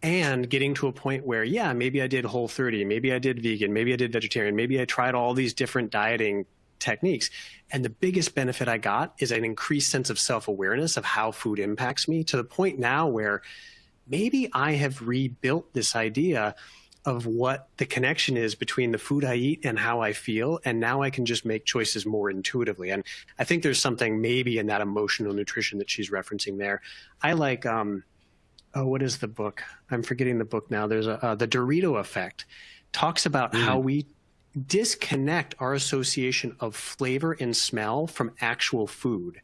S2: and getting to a point where, yeah, maybe I did whole 30, maybe I did vegan, maybe I did vegetarian, maybe I tried all these different dieting techniques. And the biggest benefit I got is an increased sense of self awareness of how food impacts me to the point now where maybe I have rebuilt this idea of what the connection is between the food I eat and how I feel. And now I can just make choices more intuitively. And I think there's something maybe in that emotional nutrition that she's referencing there. I like, um, oh, what is the book? I'm forgetting the book now. There's a, uh, the Dorito effect talks about mm. how we disconnect our association of flavor and smell from actual food.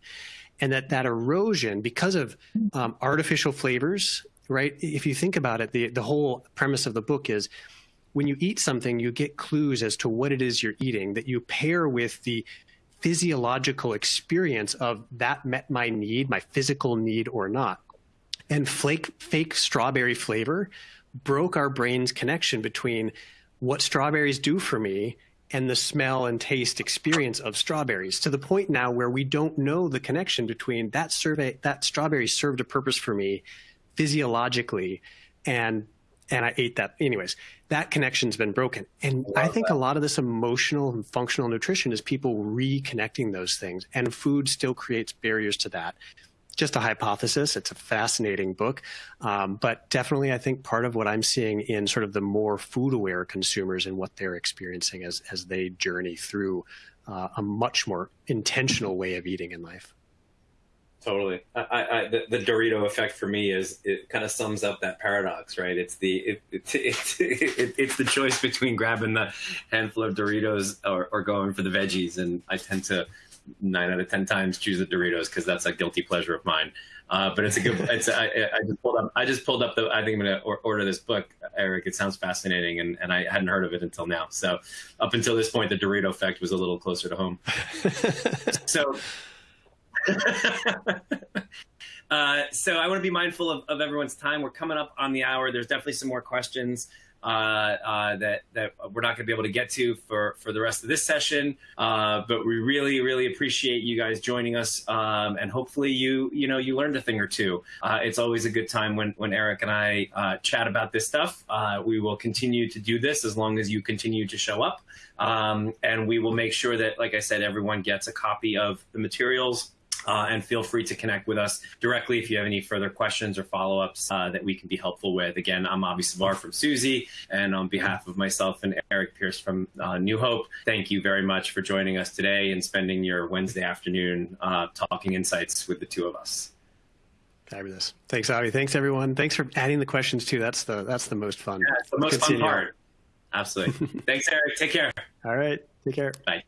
S2: And that that erosion because of um, artificial flavors right? If you think about it the, the whole premise of the book is when you eat something you get clues as to what it is you're eating that you pair with the physiological experience of that met my need my physical need or not. And flake fake strawberry flavor broke our brain's connection between what strawberries do for me and the smell and taste experience of strawberries to the point now where we don't know the connection between that survey that strawberry served a purpose for me physiologically and and I ate that. Anyways that connection's been broken. And I, I think that. a lot of this emotional and functional nutrition is people reconnecting those things and food still creates barriers to that just a hypothesis. It's a fascinating book, um, but definitely I think part of what I'm seeing in sort of the more food aware consumers and what they're experiencing as as they journey through uh, a much more intentional way of eating in life.
S1: Totally. I, I, the, the, Dorito effect for me is it kind of sums up that paradox, right? It's the it, it, it, it's the choice between grabbing the handful of Doritos or, or going for the veggies, and I tend to nine out of ten times choose the Doritos because that's a guilty pleasure of mine. Uh, but it's a good. It's I, I, just pulled up. I just pulled up the. I think I'm gonna order this book, Eric. It sounds fascinating, and, and I hadn't heard of it until now. So up until this point, the Dorito effect was a little closer to home. so. Uh, so I want to be mindful of, of everyone's time. We're coming up on the hour. There's definitely some more questions. Uh, uh, that that we're not going to be able to get to for for the rest of this session. Uh, but we really really appreciate you guys joining us, um, and hopefully you you know you learned a thing or two. It's always a good time when when Eric and I chat about this stuff. We will continue to do this as long as you continue to show up, um, and we will make sure that, like I said, everyone gets a copy of the materials. Uh, and feel free to connect with us directly if you have any further questions or follow-ups uh, that we can be helpful with. Again, I'm Avi Savar from Suzy, and on behalf of myself and Eric Pierce from uh, New Hope, thank you very much for joining us today and spending your Wednesday afternoon uh, talking insights with the two of us.
S2: Fabulous. Thanks, Avi. Thanks, everyone. Thanks for adding the questions too. That's the that's the most fun.
S1: Yeah, it's the most fun part. Absolutely. Thanks, Eric. Take care.
S2: All right. Take care.
S1: Bye.